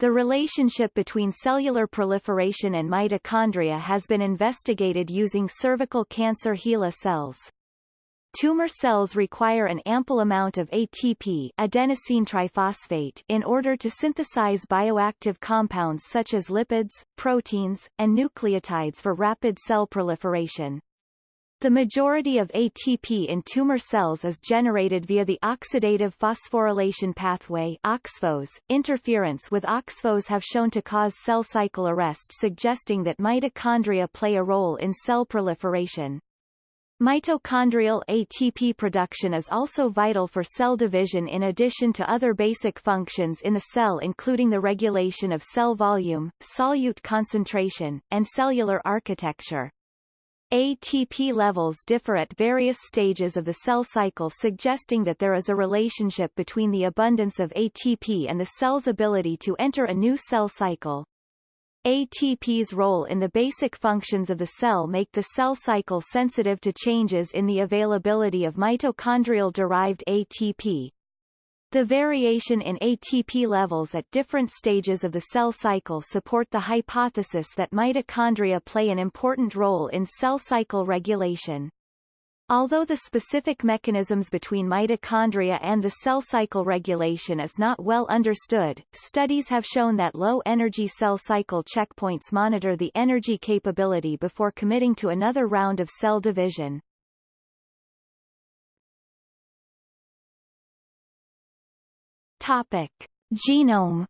The relationship between cellular proliferation and mitochondria has been investigated using cervical cancer HeLa cells. Tumor cells require an ample amount of ATP adenosine triphosphate in order to synthesize bioactive compounds such as lipids, proteins, and nucleotides for rapid cell proliferation. The majority of ATP in tumor cells is generated via the oxidative phosphorylation pathway OXPHOS. Interference with OXPHOS have shown to cause cell cycle arrest suggesting that mitochondria play a role in cell proliferation. Mitochondrial ATP production is also vital for cell division in addition to other basic functions in the cell including the regulation of cell volume, solute concentration, and cellular architecture. ATP levels differ at various stages of the cell cycle suggesting that there is a relationship between the abundance of ATP and the cell's ability to enter a new cell cycle. ATP's role in the basic functions of the cell make the cell cycle sensitive to changes in the availability of mitochondrial-derived ATP. The variation in ATP levels at different stages of the cell cycle support the hypothesis that mitochondria play an important role in cell cycle regulation. Although the specific mechanisms between mitochondria and the cell cycle regulation is not well understood, studies have shown that low-energy cell cycle checkpoints monitor the energy capability before committing to another round of cell division. Topic. Genome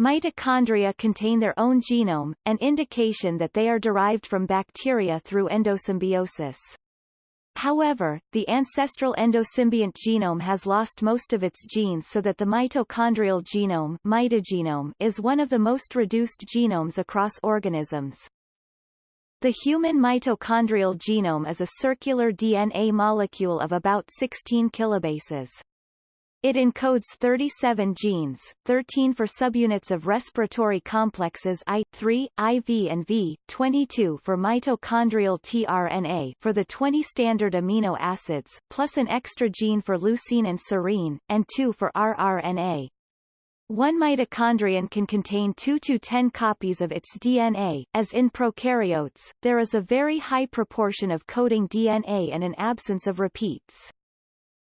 Mitochondria contain their own genome, an indication that they are derived from bacteria through endosymbiosis. However, the ancestral endosymbiont genome has lost most of its genes so that the mitochondrial genome mitogenome is one of the most reduced genomes across organisms. The human mitochondrial genome is a circular DNA molecule of about 16 kilobases. It encodes 37 genes, 13 for subunits of respiratory complexes I, 3, IV and V, 22 for mitochondrial tRNA for the 20 standard amino acids, plus an extra gene for leucine and serine, and 2 for rRNA. One mitochondrion can contain 2 to 10 copies of its DNA, as in prokaryotes, there is a very high proportion of coding DNA and an absence of repeats.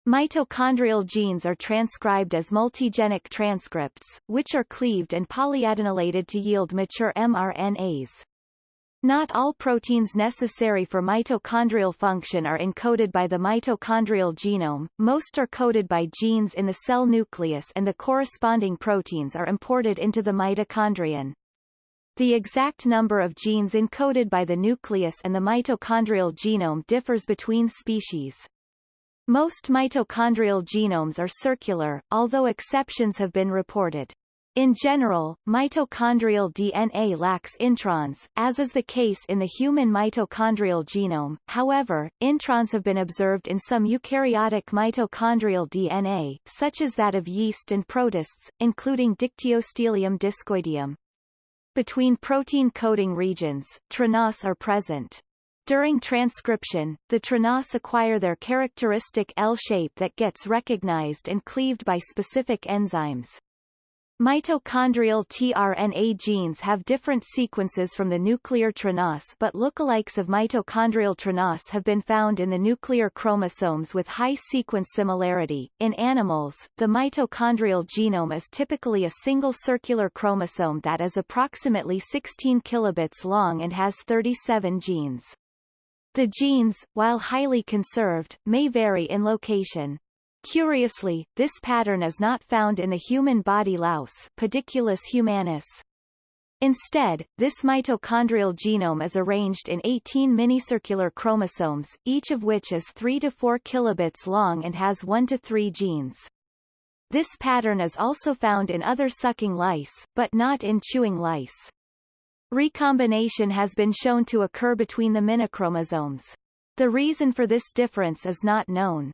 Mitochondrial genes are transcribed as multigenic transcripts, which are cleaved and polyadenylated to yield mature mRNAs. Not all proteins necessary for mitochondrial function are encoded by the mitochondrial genome, most are coded by genes in the cell nucleus and the corresponding proteins are imported into the mitochondrion. The exact number of genes encoded by the nucleus and the mitochondrial genome differs between species. Most mitochondrial genomes are circular, although exceptions have been reported. In general, mitochondrial DNA lacks introns, as is the case in the human mitochondrial genome, however, introns have been observed in some eukaryotic mitochondrial DNA, such as that of yeast and protists, including Dictyostelium discoideum. Between protein coding regions, TRNAs are present. During transcription, the TRNAs acquire their characteristic L shape that gets recognized and cleaved by specific enzymes. Mitochondrial tRNA genes have different sequences from the nuclear tRNAs but lookalikes of mitochondrial tRNAs have been found in the nuclear chromosomes with high sequence similarity. In animals, the mitochondrial genome is typically a single circular chromosome that is approximately 16 kilobits long and has 37 genes. The genes, while highly conserved, may vary in location. Curiously, this pattern is not found in the human body louse Pediculus humanus. Instead, this mitochondrial genome is arranged in 18 minicircular chromosomes, each of which is 3 to 4 kilobits long and has 1 to 3 genes. This pattern is also found in other sucking lice, but not in chewing lice. Recombination has been shown to occur between the minichromosomes. The reason for this difference is not known.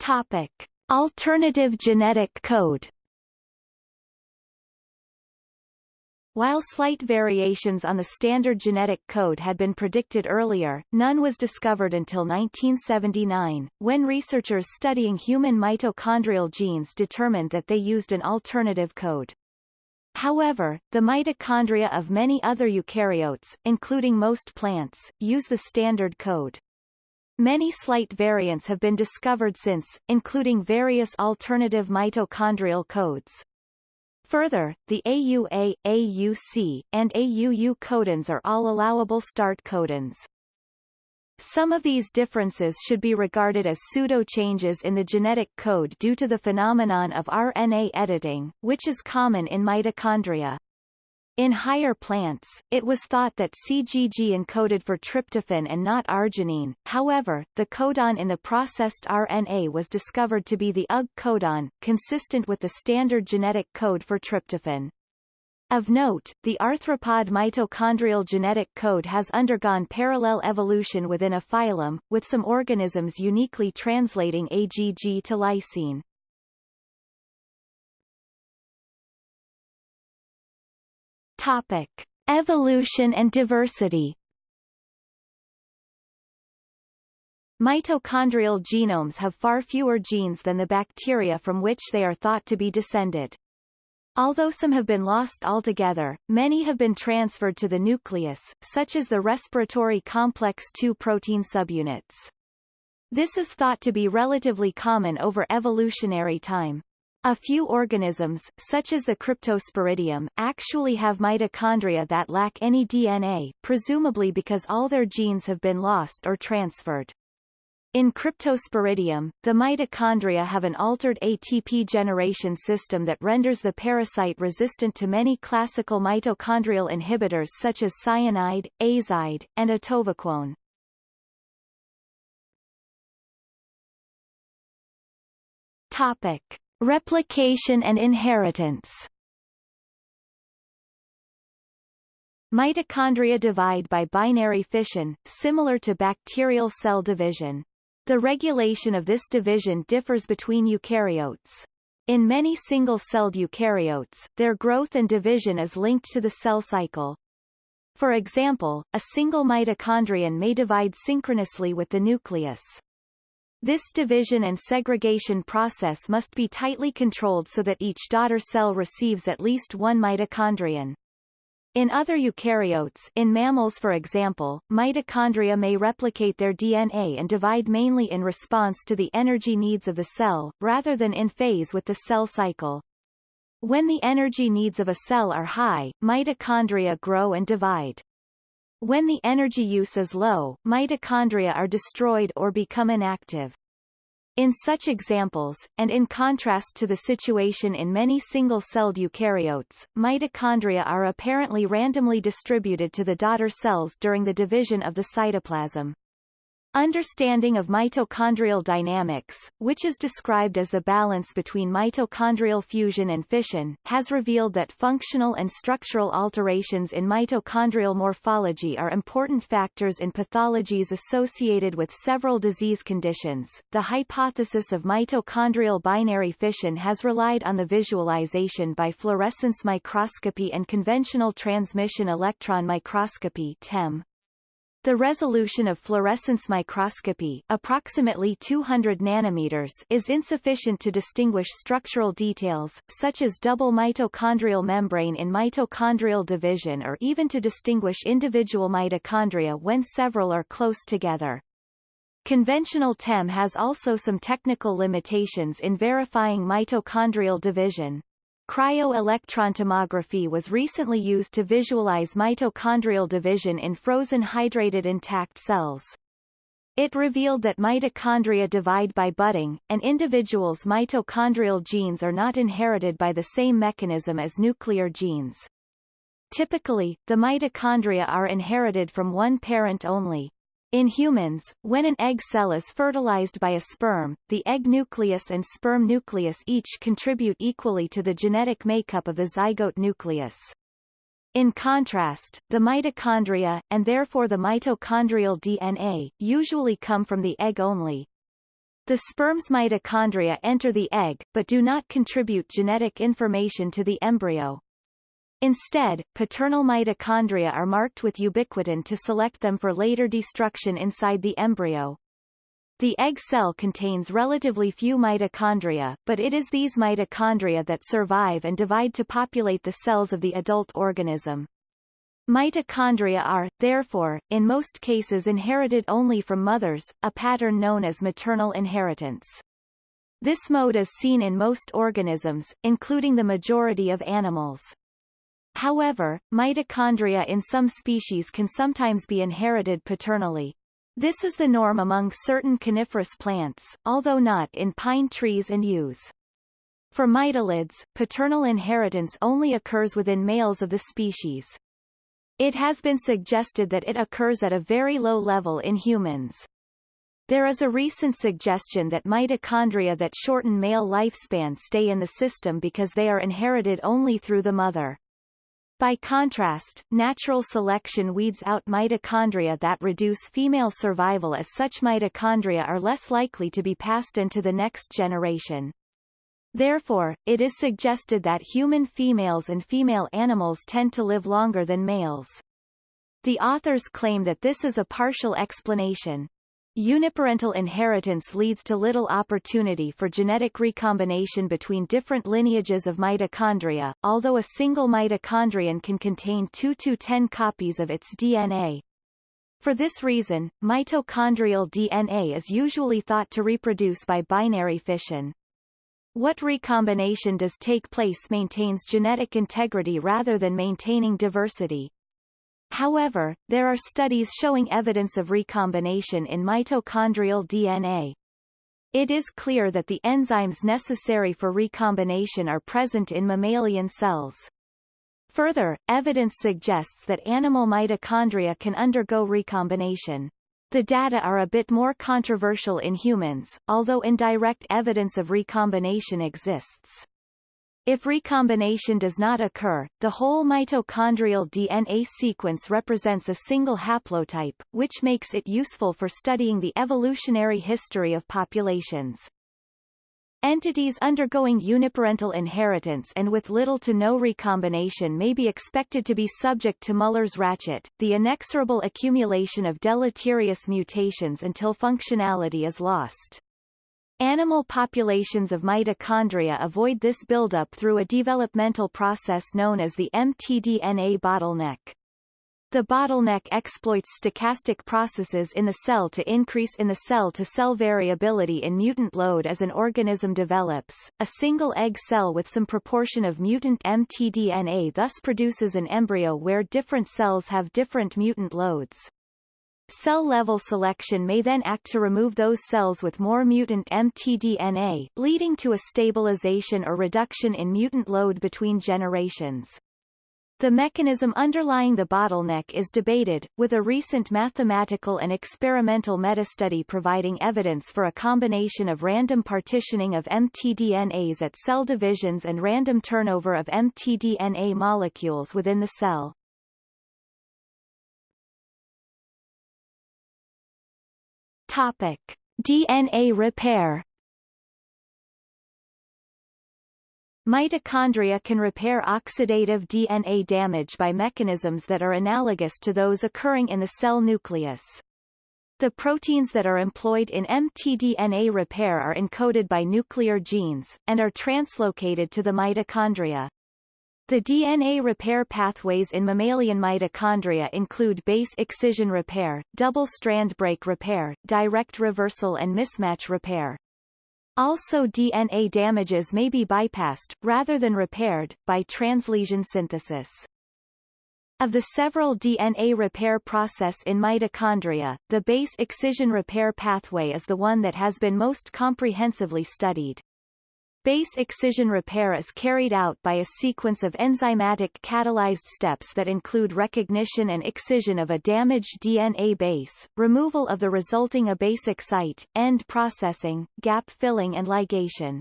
Topic. Alternative genetic code While slight variations on the standard genetic code had been predicted earlier, none was discovered until 1979, when researchers studying human mitochondrial genes determined that they used an alternative code. However, the mitochondria of many other eukaryotes, including most plants, use the standard code. Many slight variants have been discovered since, including various alternative mitochondrial codes. Further, the AUA, AUC, and AUU codons are all allowable start codons. Some of these differences should be regarded as pseudo-changes in the genetic code due to the phenomenon of RNA editing, which is common in mitochondria. In higher plants, it was thought that CGG encoded for tryptophan and not arginine, however, the codon in the processed RNA was discovered to be the UG codon, consistent with the standard genetic code for tryptophan. Of note, the arthropod mitochondrial genetic code has undergone parallel evolution within a phylum, with some organisms uniquely translating AGG to lysine. Topic. Evolution and diversity Mitochondrial genomes have far fewer genes than the bacteria from which they are thought to be descended. Although some have been lost altogether, many have been transferred to the nucleus, such as the respiratory complex II protein subunits. This is thought to be relatively common over evolutionary time. A few organisms, such as the Cryptosporidium, actually have mitochondria that lack any DNA, presumably because all their genes have been lost or transferred. In Cryptosporidium, the mitochondria have an altered ATP generation system that renders the parasite resistant to many classical mitochondrial inhibitors such as cyanide, azide, and atovaquone. Topic. Replication and inheritance Mitochondria divide by binary fission, similar to bacterial cell division. The regulation of this division differs between eukaryotes. In many single-celled eukaryotes, their growth and division is linked to the cell cycle. For example, a single mitochondrion may divide synchronously with the nucleus. This division and segregation process must be tightly controlled so that each daughter cell receives at least one mitochondrion. In other eukaryotes in mammals for example, mitochondria may replicate their DNA and divide mainly in response to the energy needs of the cell, rather than in phase with the cell cycle. When the energy needs of a cell are high, mitochondria grow and divide. When the energy use is low, mitochondria are destroyed or become inactive. In such examples, and in contrast to the situation in many single-celled eukaryotes, mitochondria are apparently randomly distributed to the daughter cells during the division of the cytoplasm. Understanding of mitochondrial dynamics, which is described as the balance between mitochondrial fusion and fission, has revealed that functional and structural alterations in mitochondrial morphology are important factors in pathologies associated with several disease conditions. The hypothesis of mitochondrial binary fission has relied on the visualization by fluorescence microscopy and conventional transmission electron microscopy (TEM). The resolution of fluorescence microscopy approximately 200 nanometers is insufficient to distinguish structural details, such as double mitochondrial membrane in mitochondrial division or even to distinguish individual mitochondria when several are close together. Conventional TEM has also some technical limitations in verifying mitochondrial division. Cryo-electron tomography was recently used to visualize mitochondrial division in frozen hydrated intact cells. It revealed that mitochondria divide by budding, and individuals' mitochondrial genes are not inherited by the same mechanism as nuclear genes. Typically, the mitochondria are inherited from one parent only. In humans, when an egg cell is fertilized by a sperm, the egg nucleus and sperm nucleus each contribute equally to the genetic makeup of the zygote nucleus. In contrast, the mitochondria, and therefore the mitochondrial DNA, usually come from the egg only. The sperm's mitochondria enter the egg, but do not contribute genetic information to the embryo. Instead, paternal mitochondria are marked with ubiquitin to select them for later destruction inside the embryo. The egg cell contains relatively few mitochondria, but it is these mitochondria that survive and divide to populate the cells of the adult organism. Mitochondria are, therefore, in most cases inherited only from mothers, a pattern known as maternal inheritance. This mode is seen in most organisms, including the majority of animals. However, mitochondria in some species can sometimes be inherited paternally. This is the norm among certain coniferous plants, although not in pine trees and yews. For Mytilids, paternal inheritance only occurs within males of the species. It has been suggested that it occurs at a very low level in humans. There is a recent suggestion that mitochondria that shorten male lifespan stay in the system because they are inherited only through the mother. By contrast, natural selection weeds out mitochondria that reduce female survival as such mitochondria are less likely to be passed into the next generation. Therefore, it is suggested that human females and female animals tend to live longer than males. The authors claim that this is a partial explanation. Uniparental inheritance leads to little opportunity for genetic recombination between different lineages of mitochondria, although a single mitochondrion can contain 2 to 10 copies of its DNA. For this reason, mitochondrial DNA is usually thought to reproduce by binary fission. What recombination does take place maintains genetic integrity rather than maintaining diversity. However, there are studies showing evidence of recombination in mitochondrial DNA. It is clear that the enzymes necessary for recombination are present in mammalian cells. Further, evidence suggests that animal mitochondria can undergo recombination. The data are a bit more controversial in humans, although indirect evidence of recombination exists. If recombination does not occur, the whole mitochondrial DNA sequence represents a single haplotype, which makes it useful for studying the evolutionary history of populations. Entities undergoing uniparental inheritance and with little to no recombination may be expected to be subject to Muller's ratchet, the inexorable accumulation of deleterious mutations until functionality is lost. Animal populations of mitochondria avoid this buildup through a developmental process known as the mtDNA bottleneck. The bottleneck exploits stochastic processes in the cell to increase in the cell-to-cell -cell variability in mutant load as an organism develops. A single egg cell with some proportion of mutant mtDNA thus produces an embryo where different cells have different mutant loads. Cell-level selection may then act to remove those cells with more mutant mtDNA, leading to a stabilization or reduction in mutant load between generations. The mechanism underlying the bottleneck is debated, with a recent mathematical and experimental metastudy providing evidence for a combination of random partitioning of mtDNAs at cell divisions and random turnover of mtDNA molecules within the cell. Topic: DNA repair. Mitochondria can repair oxidative DNA damage by mechanisms that are analogous to those occurring in the cell nucleus. The proteins that are employed in mtDNA repair are encoded by nuclear genes, and are translocated to the mitochondria. The DNA repair pathways in mammalian mitochondria include base excision repair, double-strand break repair, direct reversal and mismatch repair. Also DNA damages may be bypassed, rather than repaired, by translesion synthesis. Of the several DNA repair process in mitochondria, the base excision repair pathway is the one that has been most comprehensively studied. Base excision repair is carried out by a sequence of enzymatic catalyzed steps that include recognition and excision of a damaged DNA base, removal of the resulting abasic site, end processing, gap filling and ligation.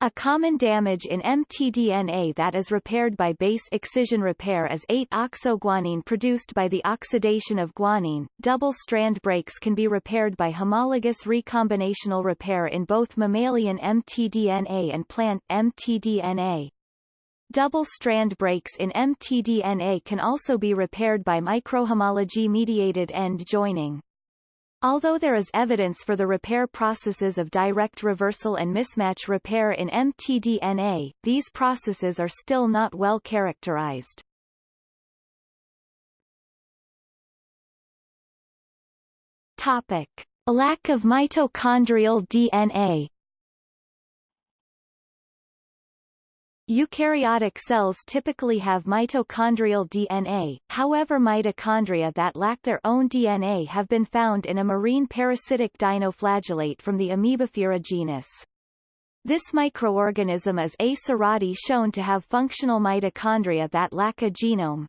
A common damage in mtDNA that is repaired by base excision repair is 8-oxoguanine produced by the oxidation of guanine. Double-strand breaks can be repaired by homologous recombinational repair in both mammalian mtDNA and plant mtDNA. Double-strand breaks in mtDNA can also be repaired by microhomology-mediated end joining. Although there is evidence for the repair processes of direct reversal and mismatch repair in mtDNA, these processes are still not well characterized. Topic. Lack of mitochondrial DNA Eukaryotic cells typically have mitochondrial DNA, however mitochondria that lack their own DNA have been found in a marine parasitic dinoflagellate from the Amoebophrya genus. This microorganism is A. shown to have functional mitochondria that lack a genome.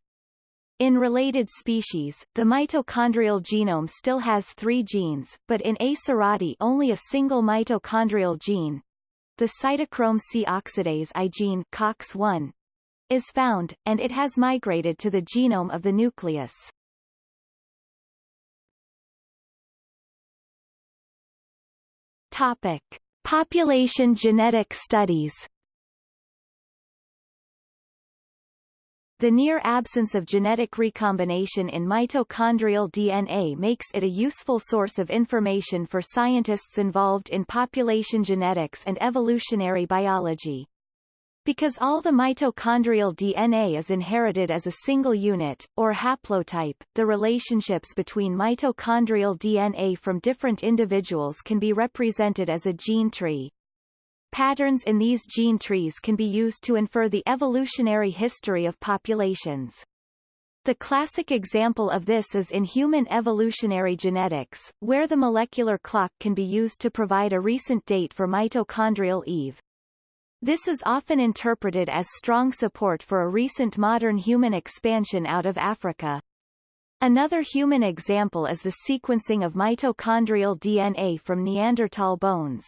In related species, the mitochondrial genome still has three genes, but in A. only a single mitochondrial gene, the cytochrome C oxidase I gene COX-1 is found, and it has migrated to the genome of the nucleus. Topic. Population genetic studies The near absence of genetic recombination in mitochondrial DNA makes it a useful source of information for scientists involved in population genetics and evolutionary biology. Because all the mitochondrial DNA is inherited as a single unit, or haplotype, the relationships between mitochondrial DNA from different individuals can be represented as a gene tree. Patterns in these gene trees can be used to infer the evolutionary history of populations. The classic example of this is in human evolutionary genetics, where the molecular clock can be used to provide a recent date for mitochondrial Eve. This is often interpreted as strong support for a recent modern human expansion out of Africa. Another human example is the sequencing of mitochondrial DNA from Neanderthal bones.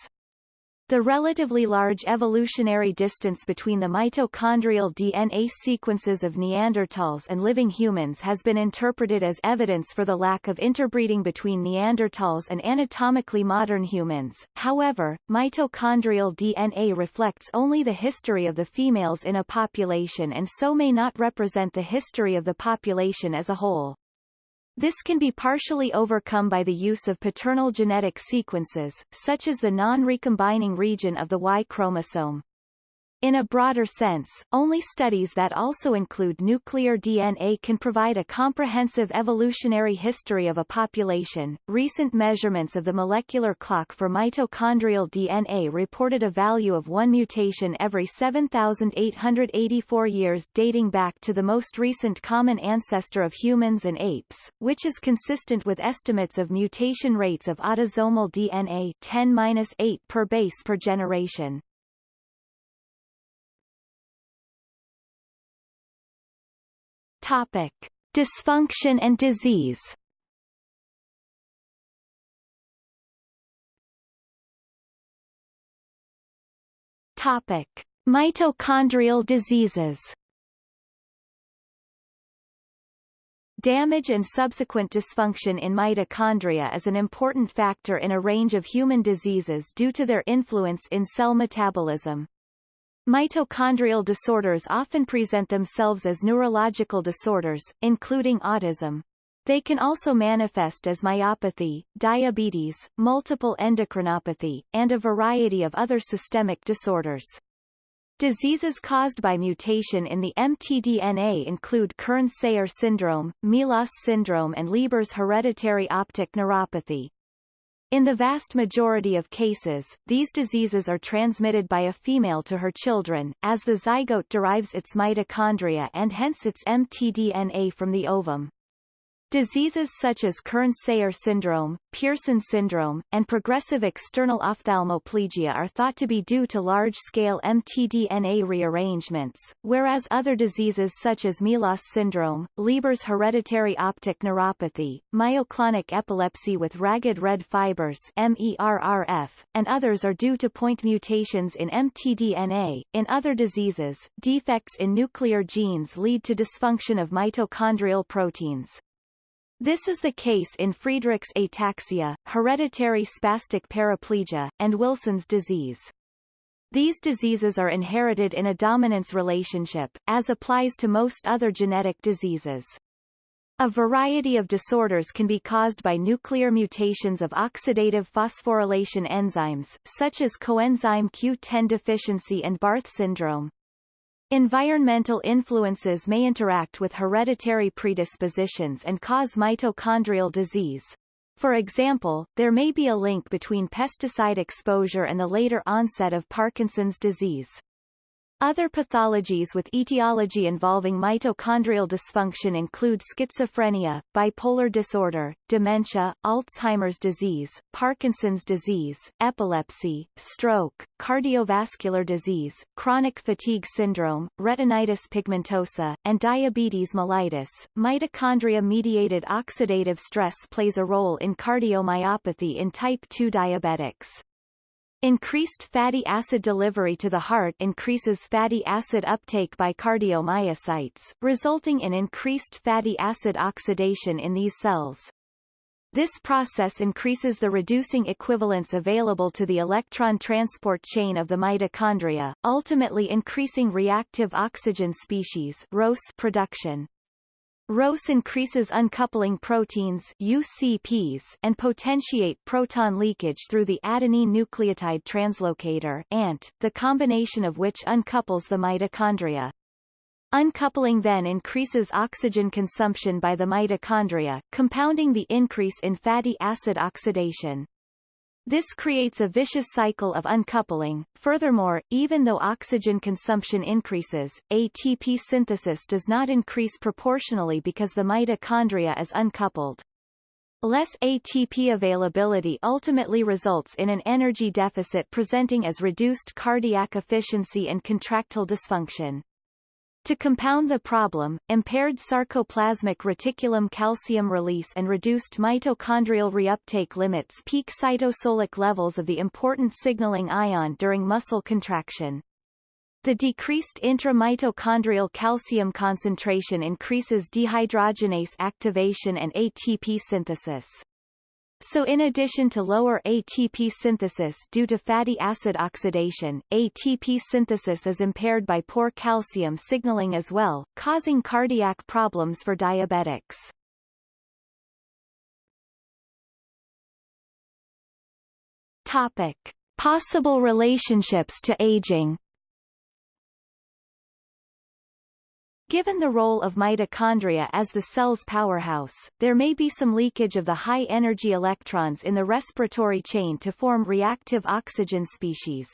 The relatively large evolutionary distance between the mitochondrial DNA sequences of Neanderthals and living humans has been interpreted as evidence for the lack of interbreeding between Neanderthals and anatomically modern humans. However, mitochondrial DNA reflects only the history of the females in a population and so may not represent the history of the population as a whole. This can be partially overcome by the use of paternal genetic sequences, such as the non-recombining region of the Y chromosome. In a broader sense, only studies that also include nuclear DNA can provide a comprehensive evolutionary history of a population. Recent measurements of the molecular clock for mitochondrial DNA reported a value of one mutation every 7,884 years dating back to the most recent common ancestor of humans and apes, which is consistent with estimates of mutation rates of autosomal DNA 10-8 per base per generation. Topic: Dysfunction and disease. Topic: Mitochondrial diseases. Damage and subsequent dysfunction in mitochondria is an important factor in a range of human diseases due to their influence in cell metabolism. Mitochondrial disorders often present themselves as neurological disorders, including autism. They can also manifest as myopathy, diabetes, multiple endocrinopathy, and a variety of other systemic disorders. Diseases caused by mutation in the mtDNA include Kearns-Sayre syndrome, MELAS syndrome and Leber's hereditary optic neuropathy. In the vast majority of cases, these diseases are transmitted by a female to her children, as the zygote derives its mitochondria and hence its mtDNA from the ovum. Diseases such as Kearns-Sayre syndrome, Pearson syndrome, and progressive external ophthalmoplegia are thought to be due to large-scale mtDNA rearrangements, whereas other diseases such as MELAS syndrome, Leber's hereditary optic neuropathy, myoclonic epilepsy with ragged red fibers MERRF, and others are due to point mutations in mtDNA. In other diseases, defects in nuclear genes lead to dysfunction of mitochondrial proteins. This is the case in Friedreich's ataxia, hereditary spastic paraplegia, and Wilson's disease. These diseases are inherited in a dominance relationship, as applies to most other genetic diseases. A variety of disorders can be caused by nuclear mutations of oxidative phosphorylation enzymes, such as coenzyme Q10 deficiency and Barth syndrome. Environmental influences may interact with hereditary predispositions and cause mitochondrial disease. For example, there may be a link between pesticide exposure and the later onset of Parkinson's disease. Other pathologies with etiology involving mitochondrial dysfunction include schizophrenia, bipolar disorder, dementia, Alzheimer's disease, Parkinson's disease, epilepsy, stroke, cardiovascular disease, chronic fatigue syndrome, retinitis pigmentosa, and diabetes mellitus. Mitochondria-mediated oxidative stress plays a role in cardiomyopathy in type 2 diabetics. Increased fatty acid delivery to the heart increases fatty acid uptake by cardiomyocytes, resulting in increased fatty acid oxidation in these cells. This process increases the reducing equivalents available to the electron transport chain of the mitochondria, ultimately increasing reactive oxygen species production. ROS increases uncoupling proteins UCPs and potentiate proton leakage through the adenine nucleotide translocator ANT, the combination of which uncouples the mitochondria. Uncoupling then increases oxygen consumption by the mitochondria, compounding the increase in fatty acid oxidation. This creates a vicious cycle of uncoupling. Furthermore, even though oxygen consumption increases, ATP synthesis does not increase proportionally because the mitochondria is uncoupled. Less ATP availability ultimately results in an energy deficit presenting as reduced cardiac efficiency and contractile dysfunction. To compound the problem, impaired sarcoplasmic reticulum calcium release and reduced mitochondrial reuptake limits peak cytosolic levels of the important signaling ion during muscle contraction. The decreased intramitochondrial calcium concentration increases dehydrogenase activation and ATP synthesis. So in addition to lower ATP synthesis due to fatty acid oxidation, ATP synthesis is impaired by poor calcium signaling as well, causing cardiac problems for diabetics. Topic. Possible relationships to aging Given the role of mitochondria as the cell's powerhouse, there may be some leakage of the high-energy electrons in the respiratory chain to form reactive oxygen species.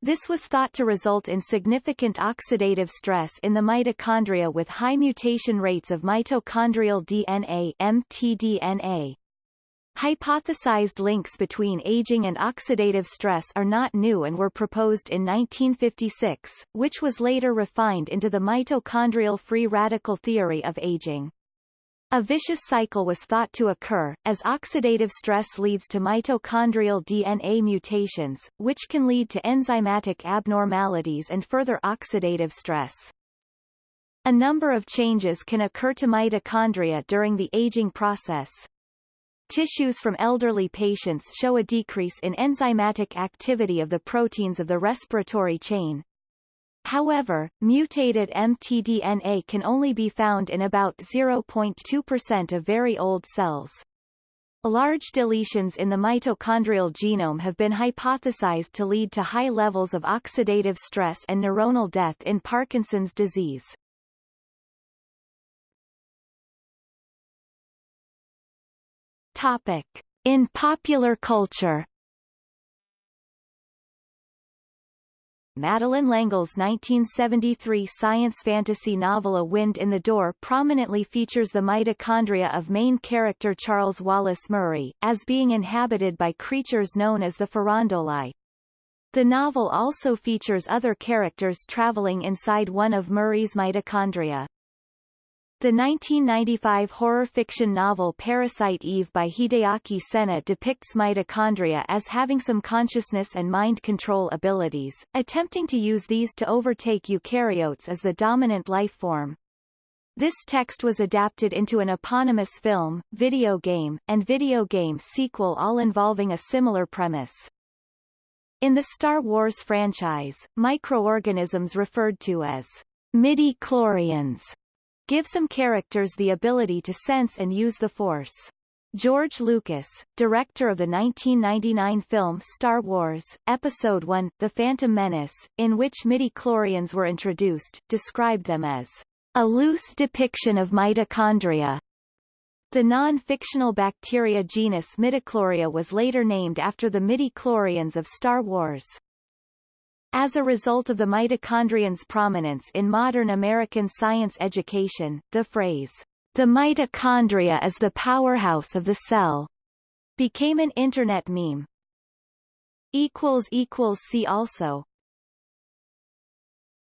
This was thought to result in significant oxidative stress in the mitochondria with high mutation rates of mitochondrial DNA mtDNA. Hypothesized links between aging and oxidative stress are not new and were proposed in 1956, which was later refined into the mitochondrial free radical theory of aging. A vicious cycle was thought to occur, as oxidative stress leads to mitochondrial DNA mutations, which can lead to enzymatic abnormalities and further oxidative stress. A number of changes can occur to mitochondria during the aging process, Tissues from elderly patients show a decrease in enzymatic activity of the proteins of the respiratory chain. However, mutated mtDNA can only be found in about 0.2% of very old cells. Large deletions in the mitochondrial genome have been hypothesized to lead to high levels of oxidative stress and neuronal death in Parkinson's disease. Topic. In popular culture Madeleine L'Engle's 1973 science fantasy novel A Wind in the Door prominently features the mitochondria of main character Charles Wallace Murray, as being inhabited by creatures known as the Farandolae. The novel also features other characters traveling inside one of Murray's mitochondria. The 1995 horror fiction novel Parasite Eve by Hideaki Sena depicts mitochondria as having some consciousness and mind control abilities, attempting to use these to overtake eukaryotes as the dominant life form. This text was adapted into an eponymous film, video game, and video game sequel all involving a similar premise. In the Star Wars franchise, microorganisms referred to as midi-chlorians give some characters the ability to sense and use the Force. George Lucas, director of the 1999 film Star Wars, Episode I, The Phantom Menace, in which midi-chlorians were introduced, described them as a loose depiction of mitochondria. The non-fictional bacteria genus Midichlorians was later named after the midi-chlorians of Star Wars. As a result of the mitochondrion's prominence in modern American science education, the phrase, the mitochondria is the powerhouse of the cell, became an internet meme. See also